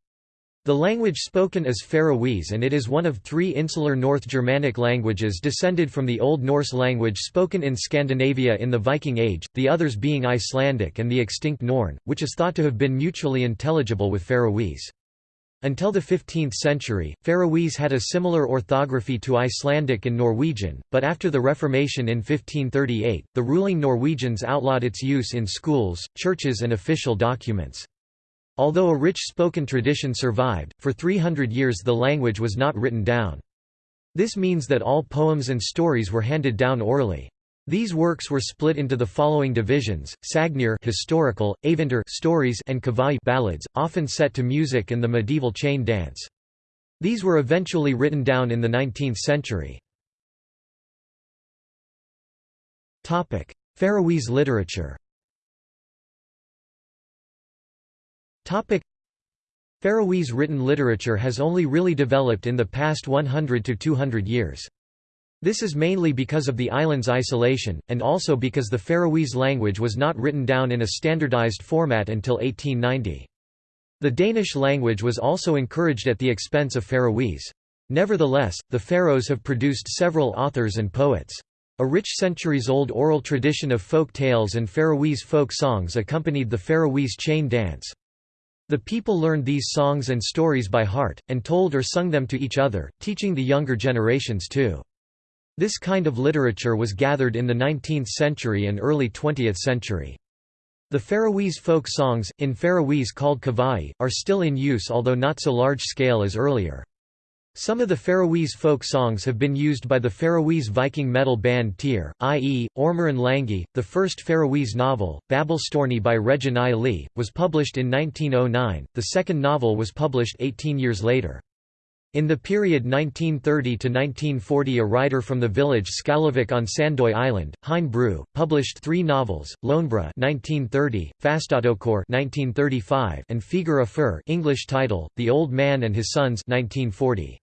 Speaker 1: The language spoken is Faroese and it is one of three insular North Germanic languages descended from the Old Norse language spoken in Scandinavia in the Viking Age, the others being Icelandic and the extinct Norn, which is thought to have been mutually intelligible with Faroese. Until the 15th century, Faroese had a similar orthography to Icelandic and Norwegian, but after the Reformation in 1538, the ruling Norwegians outlawed its use in schools, churches and official documents. Although a rich spoken tradition survived, for 300 years the language was not written down. This means that all poems and stories were handed down orally. These works were split into the following divisions: Sagnir historical, Eventyr stories, and Kvæði ballads, often set to music and the medieval chain dance. These were eventually written down in the 19th century. Topic: Faroese literature. Topic: Faroese written literature has only really developed in the past 100 to 200 years. This is mainly because of the island's isolation, and also because the Faroese language was not written down in a standardized format until 1890. The Danish language was also encouraged at the expense of Faroese. Nevertheless, the Faroes have produced several authors and poets. A rich centuries-old oral tradition of folk tales and Faroese folk songs accompanied the Faroese chain dance. The people learned these songs and stories by heart, and told or sung them to each other, teaching the younger generations too. This kind of literature was gathered in the 19th century and early 20th century. The Faroese folk songs, in Faroese called kvæði, are still in use although not so large scale as earlier. Some of the Faroese folk songs have been used by the Faroese Viking metal band Tyr, i.e., Ormurinn Langi. The first Faroese novel, Babelstorni by Regin I Lee, was published in 1909, the second novel was published 18 years later. In the period 1930 to 1940 a writer from the village Skálavik on Sandoy Island, Heðin Brú, published three novels, Lognbrá 1930, Fastatøkur 1935 and Figure Fur English title, The Old Man and His Sons 1940.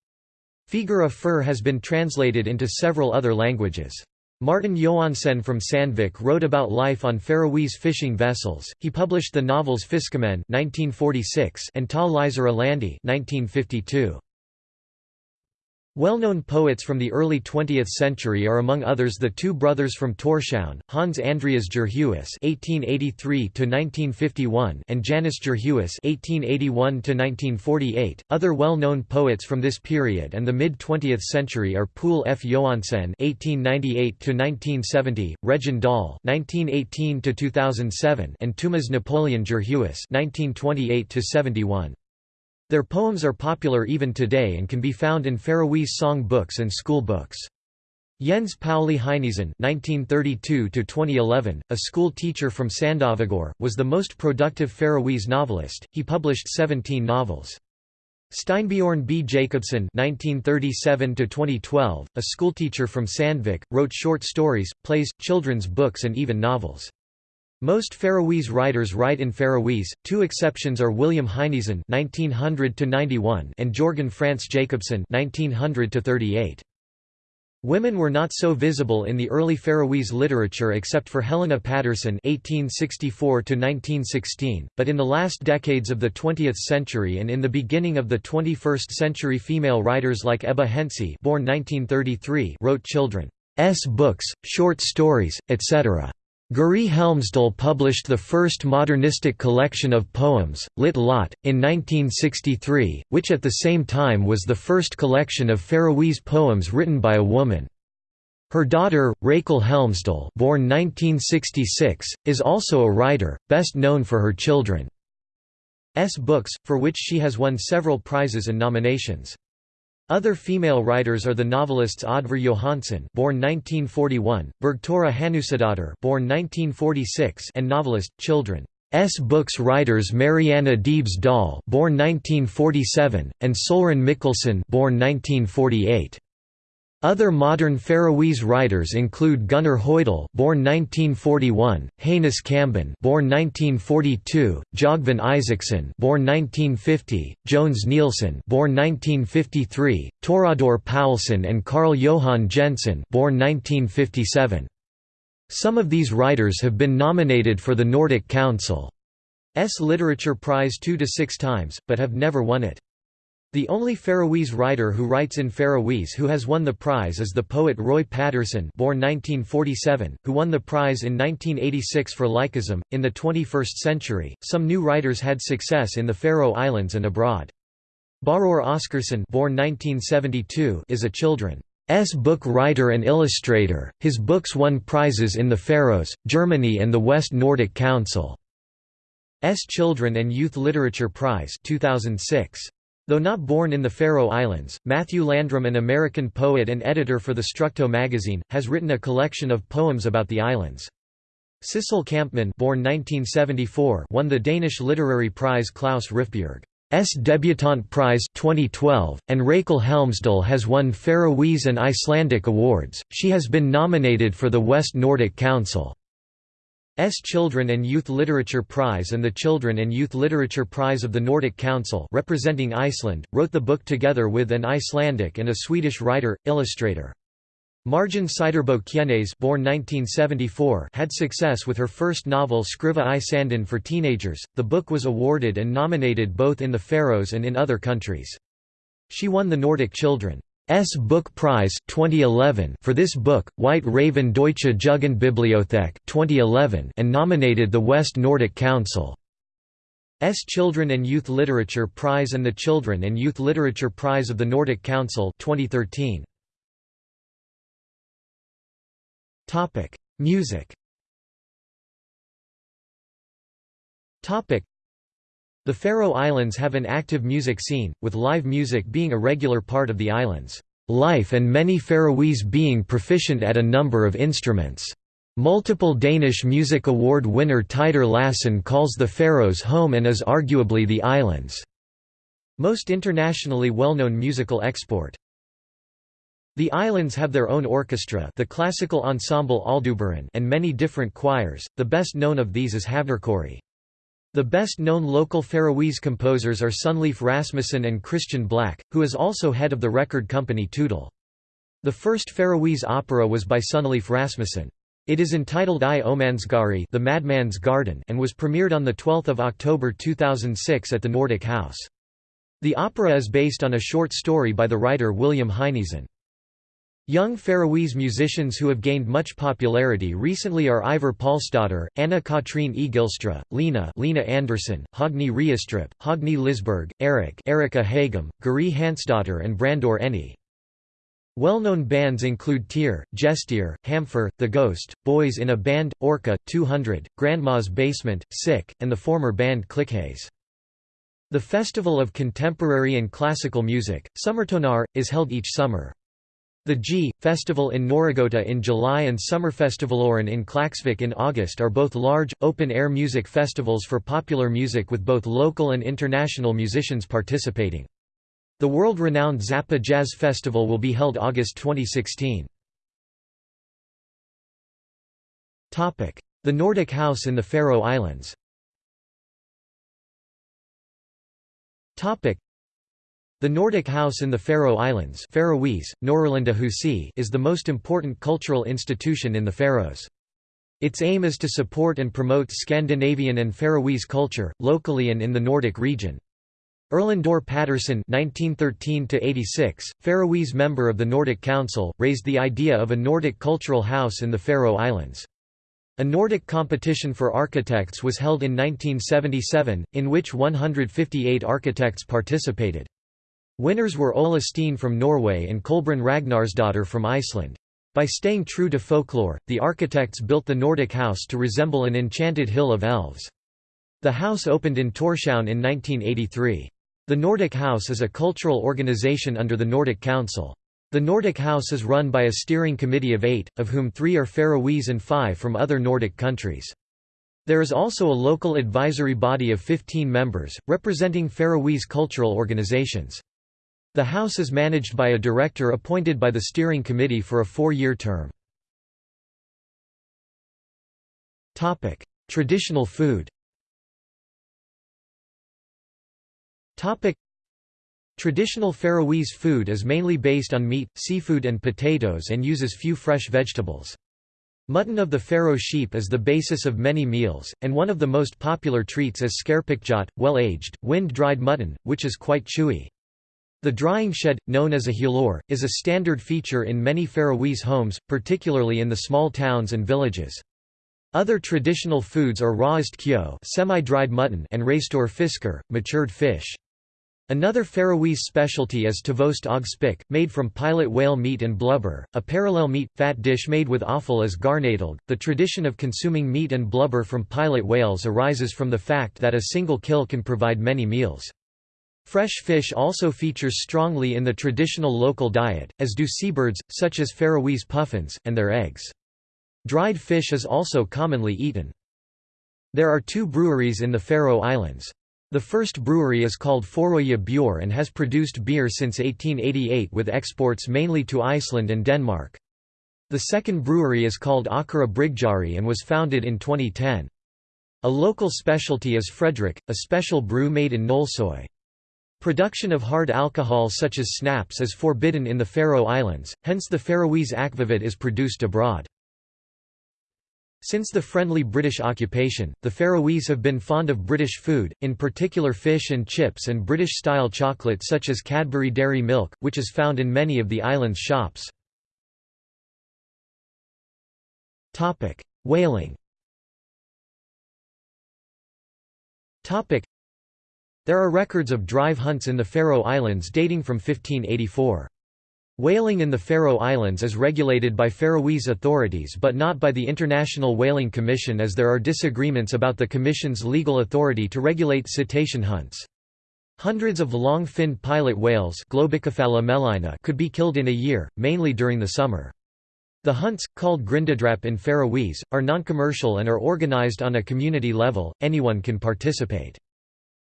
Speaker 1: Figure Fur has been translated into several other languages. Martin Joensen from Sandvik wrote about life on Faroese fishing vessels. He published the novels Fiskimenn (1946) and Ta Lysera Landi (1952). Well-known poets from the early 20th century are among others the two brothers from Tórshavn, Hans Andreas Djurhuus (1883–1951) and Janus Djurhuus (1881–1948). Other well-known poets from this period and the mid-20th century are Poul F. Johansen (1898–1970), Regin Dahl (1918–2007), and Tumas Napoleon Djurhuus (1928–71). Their poems are popular even today and can be found in Faroese song books and school books. Jens Pauli Heinesen (1932–2011), a school teacher from Sandavágur, was the most productive Faroese novelist. He published 17 novels. Steinbjorn B. Jacobsen (1937–2012), a schoolteacher from Sandvik, wrote short stories, plays, children's books, and even novels. Most Faroese writers write in Faroese. Two exceptions are William Heinesen (1900–91) and Jørgen-Frantz Jacobsen (1900–38). Women were not so visible in the early Faroese literature except for Helena Patursson (1864–1916), but in the last decades of the 20th century and in the beginning of the 21st century, female writers like Ebba Hentze (born 1933) wrote children's books, short stories, etc. Guri Helmsdal published the first modernistic collection of poems, Lit Lot, in 1963, which at the same time was the first collection of Faroese poems written by a woman. Her daughter, Rakel Helmsdal born 1966, is also a writer, best known for her children's books, for which she has won several prizes and nominations. Other female writers are the novelists Oddvar Johansen born 1941, Bergthora Hannusadottir born 1946 and novelist, children. S. books writers Marianne Debes Dahl born 1947, and Solrun Mikkelsen born 1948. Other modern Faroese writers include Gunnar Hoydal, born 1941, Hanus Kamban, born 1942, Jogvan Isaksson, born 1950, Jones Nielsen, born 1953, Torador Paulsen and Carl Johan Jensen, born 1957. Some of these writers have been nominated for the Nordic Council's Literature Prize two to six times, but have never won it. The only Faroese writer who writes in Faroese who has won the prize is the poet Rói Patursson, born 1947, who won the prize in 1986 for Lycosm. In the 21st century, some new writers had success in the Faroe Islands and abroad. Bárður Oskarsson, born 1972, is a children's book writer and illustrator. His books won prizes in the Faroes, Germany, and the West Nordic Council's Children and Youth Literature Prize 2006. Though not born in the Faroe Islands, Matthew Landrum an American poet and editor for the Structo magazine, has written a collection of poems about the islands. Sissel Kampmann born 1974 won the Danish literary prize Klaus Rifbjerg's Debutante Prize 2012, and Rakel Helmsdal has won Faroese and Icelandic awards. She has been nominated for the West Nordic Council S. Children and Youth Literature Prize and the Children and Youth Literature Prize of the Nordic Council representing Iceland, wrote the book together with an Icelandic and a Swedish writer, illustrator. Margin Siderbo Kjennes born 1974 had success with her first novel Skriva i Sandin for teenagers. The book was awarded and nominated both in the Faroes and in other countries. She won the Nordic Children S. Book Prize 2011 for this book, White Raven Deutsche Jugendbibliothek 2011 and nominated the West Nordic Council. S. Children and Youth Literature Prize and the Children and Youth Literature Prize of the Nordic Council 2013. Music The Faroe Islands have an active music scene, with live music being a regular part of the island's life and many Faroese being proficient at a number of instruments. Multiple Danish Music Award winner Teitur Lassen calls the Faroes home and is arguably the island's most internationally well-known musical export. The islands have their own orchestra the classical ensemble Alduburinn and many different choirs, the best known of these is Havdarkori. The best-known local Faroese composers are Sunleif Rasmussen and Kristian Blak, who is also head of the record company Tutl. The first Faroese opera was by Sunleif Rasmussen. It is entitled I Omansgari the Madman's Garden and was premiered on 12 October 2006 at the Nordic House. The opera is based on a short story by the writer William Heinesen. Young Faroese musicians who have gained much popularity recently are Eivør Pálsdóttir, Anna Katrine Egilstra, Lena Lena Andersen, Høgni Reistrup, Hogni Lisberg, Eric Erika Hagum, Guri Hansdottir and Brandur Enni. Well-known bands include Tyr, Gestir, Hamferð, The Ghost, Boys in a Band, Orca, 200, Grandma's Basement, Sick, and the former band Clickhaze. The Festival of Contemporary and Classical Music, Summartónar, is held each summer. The G festival in Norðragøta in July and Summer Sommerfestivaloren in Klaksvik in August are both large, open-air music festivals for popular music with both local and international musicians participating. The world-renowned Zappa Jazz Festival will be held August 2016. The Nordic House in the Faroe Islands the Nordic House in the Faroe Islands Faroese, is the most important cultural institution in the Faroes. Its aim is to support and promote Scandinavian and Faroese culture, locally and in the Nordic region. Erlendur Patursson (1913–86), Faroese member of the Nordic Council, raised the idea of a Nordic cultural house in the Faroe Islands. A Nordic competition for architects was held in 1977, in which 158 architects participated. Winners were Ole Steen from Norway and Kolbrun Ragnarsdottir from Iceland. By staying true to folklore, the architects built the Nordic house to resemble an enchanted hill of elves. The house opened in Tórshavn in 1983. The Nordic House is a cultural organization under the Nordic Council. The Nordic House is run by a steering committee of eight, of whom three are Faroese and five from other Nordic countries. There is also a local advisory body of 15 members, representing Faroese cultural organizations. The House is managed by a director appointed by the steering committee for a four-year term. Traditional food Traditional Faroese food is mainly based on meat, seafood and potatoes and uses few fresh vegetables. Mutton of the Faroe sheep is the basis of many meals, and one of the most popular treats is skerpikkjot, well-aged, wind-dried mutton, which is quite chewy. The drying shed, known as a hjallur, is a standard feature in many Faroese homes, particularly in the small towns and villages. Other traditional foods are rawest kyo semi-dried mutton and reistur fisker, matured fish. Another Faroese specialty is tvøst og spik, made from pilot whale meat and blubber, a parallel meat, fat dish made with offal as garnatálg. The tradition of consuming meat and blubber from pilot whales arises from the fact that a single kill can provide many meals. Fresh fish also features strongly in the traditional local diet, as do seabirds, such as Faroese puffins, and their eggs. Dried fish is also commonly eaten. There are two breweries in the Faroe Islands. The first brewery is called Föroya Bjór and has produced beer since 1888 with exports mainly to Iceland and Denmark. The second brewery is called Akara Bryggeri and was founded in 2010. A local specialty is Frederick, a special brew made in Nólsoy. Production of hard alcohol such as snaps is forbidden in the Faroe Islands, hence the Faroese akvavit is produced abroad. Since the friendly British occupation, the Faroese have been fond of British food, in particular fish and chips and British-style chocolate such as Cadbury Dairy Milk, which is found in many of the island's shops. Whaling there are records of drive hunts in the Faroe Islands dating from 1584. Whaling in the Faroe Islands is regulated by Faroese authorities but not by the International Whaling Commission as there are disagreements about the Commission's legal authority to regulate cetacean hunts. Hundreds of long-finned pilot whales could be killed in a year, mainly during the summer. The hunts, called grindadrap in Faroese, are non-commercial and are organized on a community level, anyone can participate.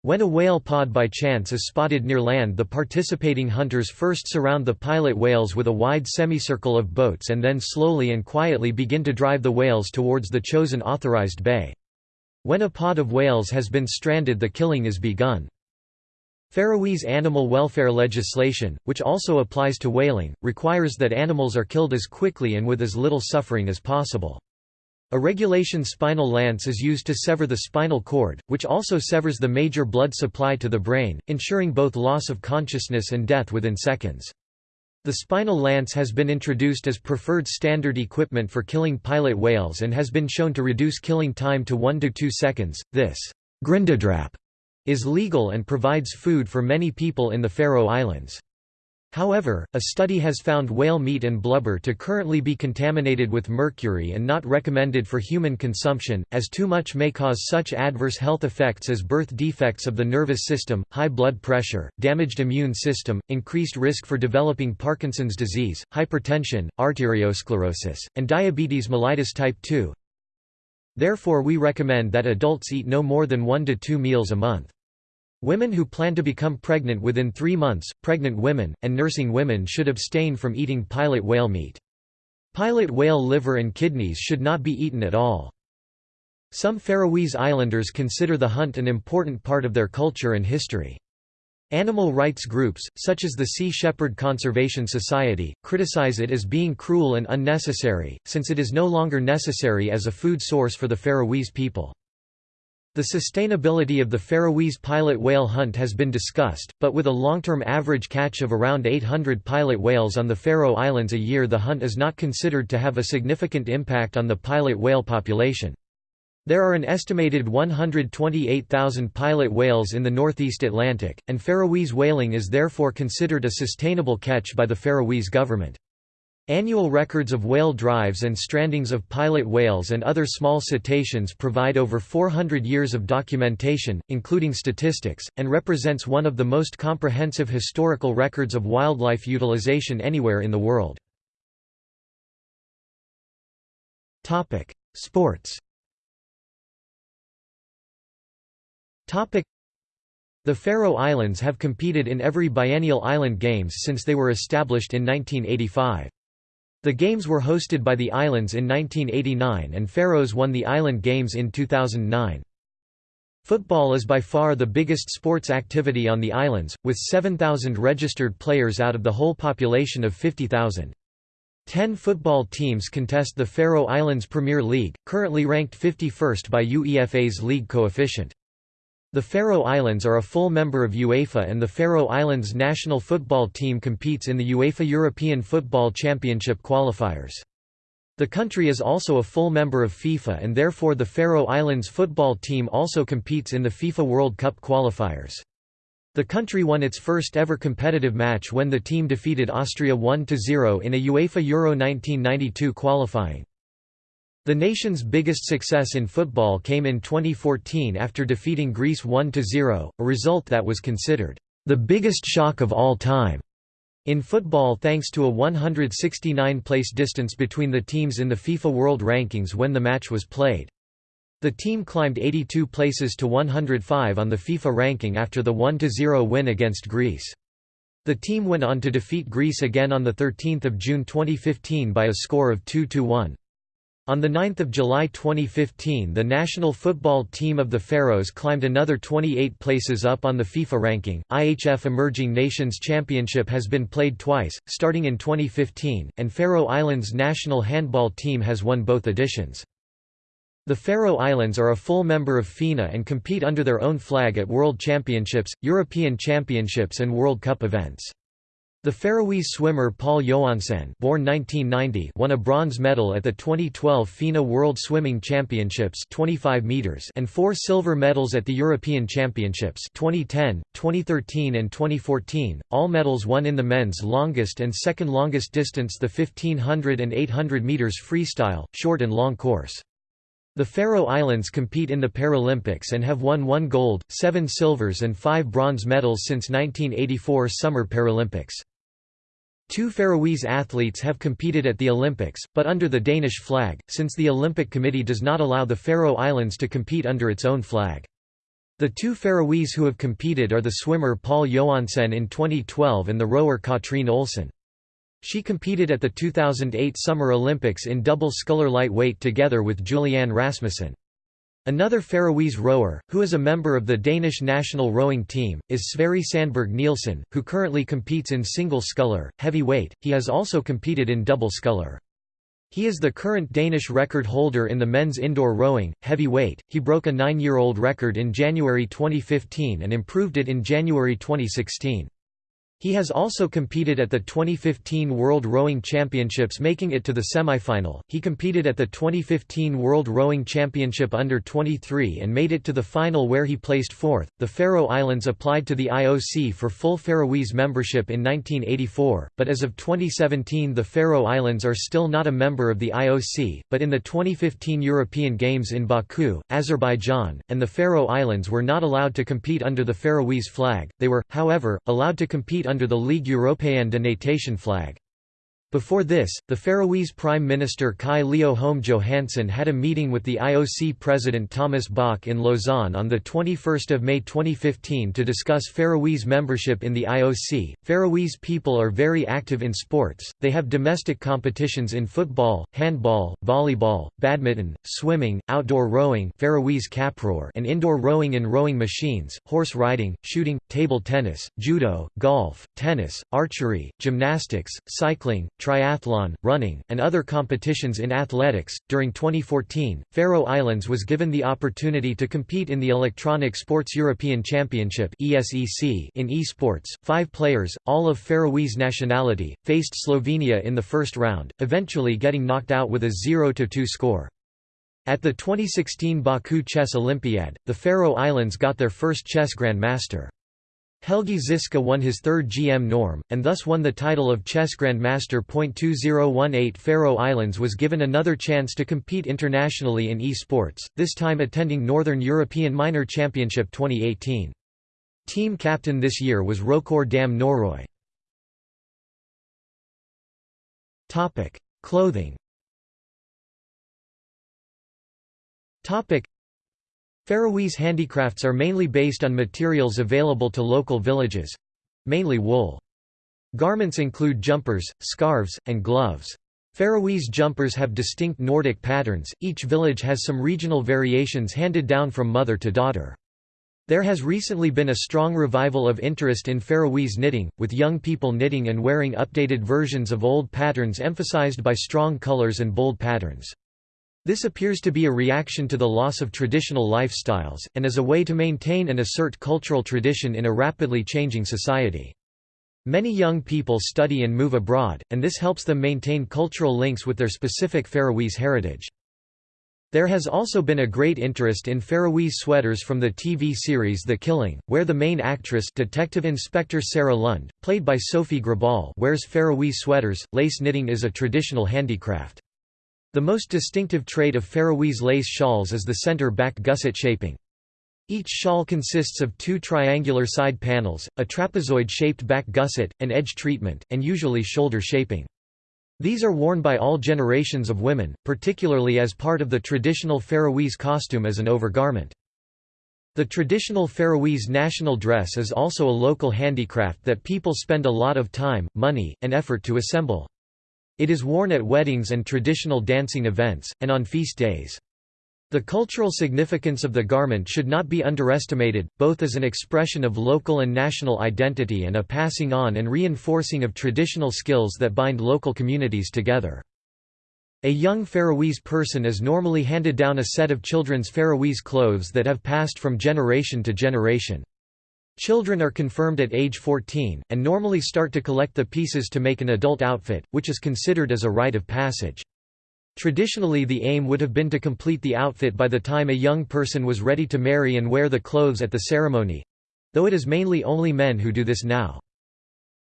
Speaker 1: When a whale pod by chance is spotted near land the participating hunters first surround the pilot whales with a wide semicircle of boats and then slowly and quietly begin to drive the whales towards the chosen authorized bay. When a pod of whales has been stranded the killing is begun. Faroese animal welfare legislation, which also applies to whaling, requires that animals are killed as quickly and with as little suffering as possible. A regulation spinal lance is used to sever the spinal cord, which also severs the major blood supply to the brain, ensuring both loss of consciousness and death within seconds. The spinal lance has been introduced as preferred standard equipment for killing pilot whales and has been shown to reduce killing time to 1 to 2 seconds. This grindadrap is legal and provides food for many people in the Faroe Islands. However, a study has found whale meat and blubber to currently be contaminated with mercury and not recommended for human consumption, as too much may cause such adverse health effects as birth defects of the nervous system, high blood pressure, damaged immune system, increased risk for developing Parkinson's disease, hypertension, arteriosclerosis, and diabetes mellitus type 2. Therefore we recommend that adults eat no more than one to two meals a month. Women who plan to become pregnant within three months, pregnant women, and nursing women should abstain from eating pilot whale meat. Pilot whale liver and kidneys should not be eaten at all. Some Faroese Islanders consider the hunt an important part of their culture and history. Animal rights groups, such as the Sea Shepherd Conservation Society, criticize it as being cruel and unnecessary, since it is no longer necessary as a food source for the Faroese people. The sustainability of the Faroese pilot whale hunt has been discussed, but with a long-term average catch of around 800 pilot whales on the Faroe Islands a year the hunt is not considered to have a significant impact on the pilot whale population. There are an estimated 128,000 pilot whales in the northeast Atlantic, and Faroese whaling is therefore considered a sustainable catch by the Faroese government. Annual records of whale drives and strandings of pilot whales and other small cetaceans provide over 400 years of documentation, including statistics, and represents one of the most comprehensive historical records of wildlife utilization anywhere in the world. Sports The Faroe Islands have competed in every biennial island games since they were established in 1985. The Games were hosted by the islands in 1989 and Faroes won the Island Games in 2009. Football is by far the biggest sports activity on the islands, with 7,000 registered players out of the whole population of 50,000. Ten football teams contest the Faroe Islands Premier League, currently ranked 51st by UEFA's league coefficient. The Faroe Islands are a full member of UEFA and the Faroe Islands national football team competes in the UEFA European Football Championship qualifiers. The country is also a full member of FIFA and therefore the Faroe Islands football team also competes in the FIFA World Cup qualifiers. The country won its first ever competitive match when the team defeated Austria 1–0 in a UEFA Euro 1992 qualifying. The nation's biggest success in football came in 2014 after defeating Greece 1–0, a result that was considered the biggest shock of all time. In football thanks to a 169-place distance between the teams in the FIFA World Rankings when the match was played. The team climbed 82 places to 105 on the FIFA ranking after the 1–0 win against Greece. The team went on to defeat Greece again on 13 June 2015 by a score of 2–1. On 9 July 2015 the national football team of the Faroes climbed another 28 places up on the FIFA ranking. IHF Emerging Nations Championship has been played twice, starting in 2015, and Faroe Islands national handball team has won both editions. The Faroe Islands are a full member of FINA and compete under their own flag at World Championships, European Championships and World Cup events. The Faroese swimmer Pál Joensen born 1990 won a bronze medal at the 2012 FINA World Swimming Championships 25 meters and four silver medals at the European Championships 2010, 2013 and 2014, all medals won in the men's longest and second longest distance the 1500 and 800 meters freestyle, short and long course. The Faroe Islands compete in the Paralympics and have won one gold, seven silvers and five bronze medals since 1984 Summer Paralympics. Two Faroese athletes have competed at the Olympics, but under the Danish flag, since the Olympic Committee does not allow the Faroe Islands to compete under its own flag. The two Faroese who have competed are the swimmer Pál Joensen in 2012 and the rower Katrine Olsen. She competed at the 2008 Summer Olympics in double sculler lightweight together with Julianne Rasmussen. Another Faroese rower, who is a member of the Danish national rowing team, is Sverre Sandberg Nielsen, who currently competes in single sculler, heavy weight. He has also competed in double sculler. He is the current Danish record holder in the men's indoor rowing, heavy weight. He broke a nine-year-old record in January 2015 and improved it in January 2016. He has also competed at the 2015 World Rowing Championships making it to the semi-final. He competed at the 2015 World Rowing Championship under 23 and made it to the final where he placed 4th. The Faroe Islands applied to the IOC for full Faroese membership in 1984, but as of 2017 the Faroe Islands are still not a member of the IOC, but in the 2015 European Games in Baku, Azerbaijan, and the Faroe Islands were not allowed to compete under the Faroese flag. They were, however, allowed to compete under the Ligue Européenne de Natation flag. Before this, the Faroese Prime Minister Kaj Leo Holm Johannesen had a meeting with the IOC President Thomas Bach in Lausanne on 21 May 2015 to discuss Faroese membership in the IOC. Faroese people are very active in sports, they have domestic competitions in football, handball, volleyball, badminton, swimming, outdoor rowing Faroese kappróður and indoor rowing in rowing machines, horse riding, shooting, table tennis, judo, golf, tennis, archery, gymnastics, cycling, triathlon, running, and other competitions in athletics. During 2014, Faroe Islands was given the opportunity to compete in the Electronic Sports European Championship (ESEC) in esports. Five players, all of Faroese nationality, faced Slovenia in the first round, eventually getting knocked out with a 0-2 score. At the 2016 Baku Chess Olympiad, the Faroe Islands got their first chess grandmaster. Helgi Ziska won his third GM norm, and thus won the title of Chess Grandmaster. 2018 Faroe Islands was given another chance to compete internationally in esports, this time attending Northern European Minor Championship 2018. Team captain this year was Rokor Dam Norøy. Clothing Faroese handicrafts are mainly based on materials available to local villages—mainly wool. Garments include jumpers, scarves, and gloves. Faroese jumpers have distinct Nordic patterns, each village has some regional variations handed down from mother to daughter. There has recently been a strong revival of interest in Faroese knitting, with young people knitting and wearing updated versions of old patterns emphasized by strong colors and bold patterns. This appears to be a reaction to the loss of traditional lifestyles, and as a way to maintain and assert cultural tradition in a rapidly changing society. Many young people study and move abroad, and this helps them maintain cultural links with their specific Faroese heritage. There has also been a great interest in Faroese sweaters from the TV series The Killing, where the main actress Detective Inspector Sarah Lund, played by Sofie Gråbøl wears Faroese sweaters. Lace knitting is a traditional handicraft. The most distinctive trait of Faroese lace shawls is the center-back gusset shaping. Each shawl consists of two triangular side panels, a trapezoid-shaped back gusset, an edge treatment, and usually shoulder shaping. These are worn by all generations of women, particularly as part of the traditional Faroese costume as an overgarment. The traditional Faroese national dress is also a local handicraft that people spend a lot of time, money, and effort to assemble. It is worn at weddings and traditional dancing events, and on feast days. The cultural significance of the garment should not be underestimated, both as an expression of local and national identity and a passing on and reinforcing of traditional skills that bind local communities together. A young Faroese person is normally handed down a set of children's Faroese clothes that have passed from generation to generation. Children are confirmed at age 14, and normally start to collect the pieces to make an adult outfit, which is considered as a rite of passage. Traditionally the aim would have been to complete the outfit by the time a young person was ready to marry and wear the clothes at the ceremony—though it is mainly only men who do this now.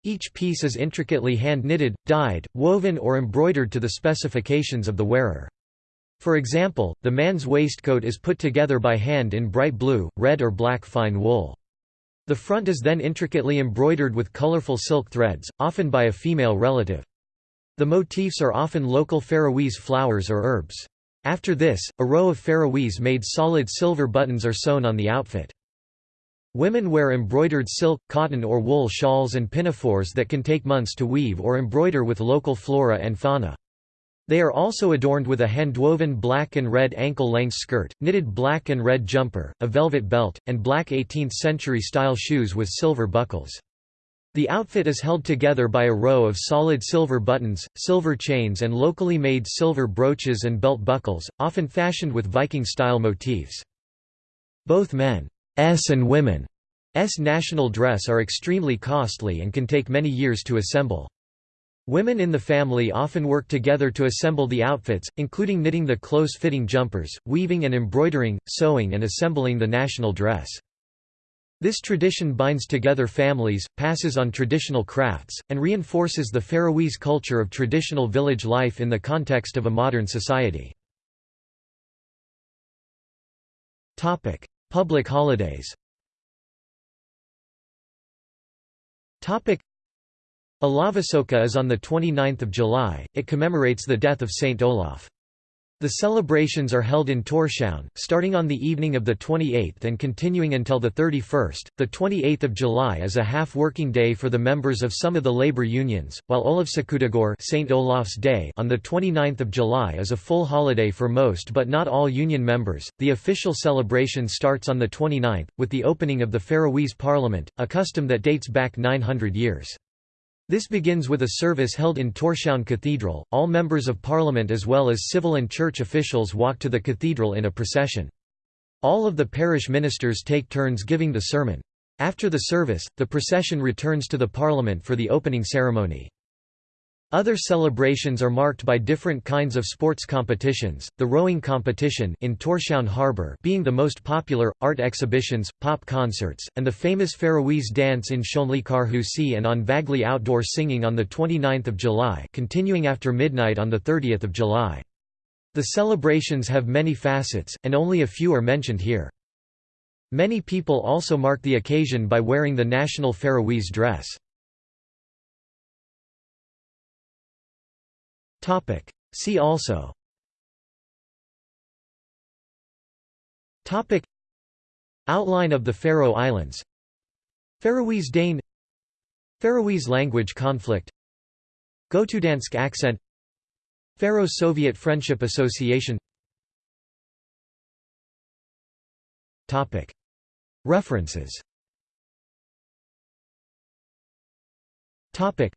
Speaker 1: Each piece is intricately hand-knitted, dyed, woven or embroidered to the specifications of the wearer. For example, the man's waistcoat is put together by hand in bright blue, red or black fine wool. The front is then intricately embroidered with colorful silk threads, often by a female relative. The motifs are often local Faroese flowers or herbs. After this, a row of Faroese-made solid silver buttons are sewn on the outfit. Women wear embroidered silk, cotton or wool shawls and pinafores that can take months to weave or embroider with local flora and fauna. They are also adorned with a handwoven black and red ankle-length skirt, knitted black and red jumper, a velvet belt, and black 18th-century style shoes with silver buckles. The outfit is held together by a row of solid silver buttons, silver chains and locally made silver brooches and belt buckles, often fashioned with Viking-style motifs. Both men's and women's national dress are extremely costly and can take many years to assemble. Women in the family often work together to assemble the outfits, including knitting the close-fitting jumpers, weaving and embroidering, sewing and assembling the national dress. This tradition binds together families, passes on traditional crafts, and reinforces the Faroese culture of traditional village life in the context of a modern society. Public holidays Ólavsøka is on 29 July, it commemorates the death of Saint Olaf. The celebrations are held in Tórshavn, starting on the evening of the 28th and continuing until the 31st. The 28th of July is a half-working day for the members of some of the labor unions, while Olavsøkudagur Saint Olaf's Day on the 29th of July is a full holiday for most but not all union members. The official celebration starts on the 29th with the opening of the Faroese Parliament, a custom that dates back 900 years. This begins with a service held in Tórshavn Cathedral. All members of parliament as well as civil and church officials walk to the cathedral in a procession. All of the parish ministers take turns giving the sermon. After the service, the procession returns to the parliament for the opening ceremony. Other celebrations are marked by different kinds of sports competitions, the rowing competition in Tórshavn Harbour being the most popular, art exhibitions, pop concerts, and the famous Faroese dance in Sjónleikarhúsið and on Vagli outdoor singing on 29 July continuing after midnight on 30 July. The celebrations have many facets, and only a few are mentioned here. Many people also mark the occasion by wearing the national Faroese dress.
Speaker 2: Topic. See also
Speaker 1: Topic. Outline of the Faroe Islands Faroese Dane Faroese language conflict Gotudansk accent Faroe-Soviet Friendship Association Topic. References Topic.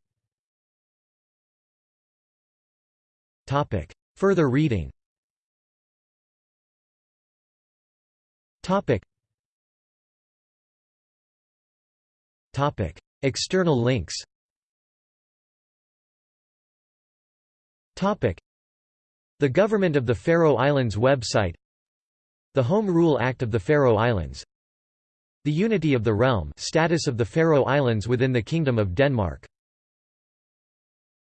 Speaker 1: Topic. Further reading Topic. Topic. External links Topic. The Government of the Faroe Islands website The Home Rule Act of the Faroe Islands The Unity of the Realm status of the Faroe Islands within the Kingdom of Denmark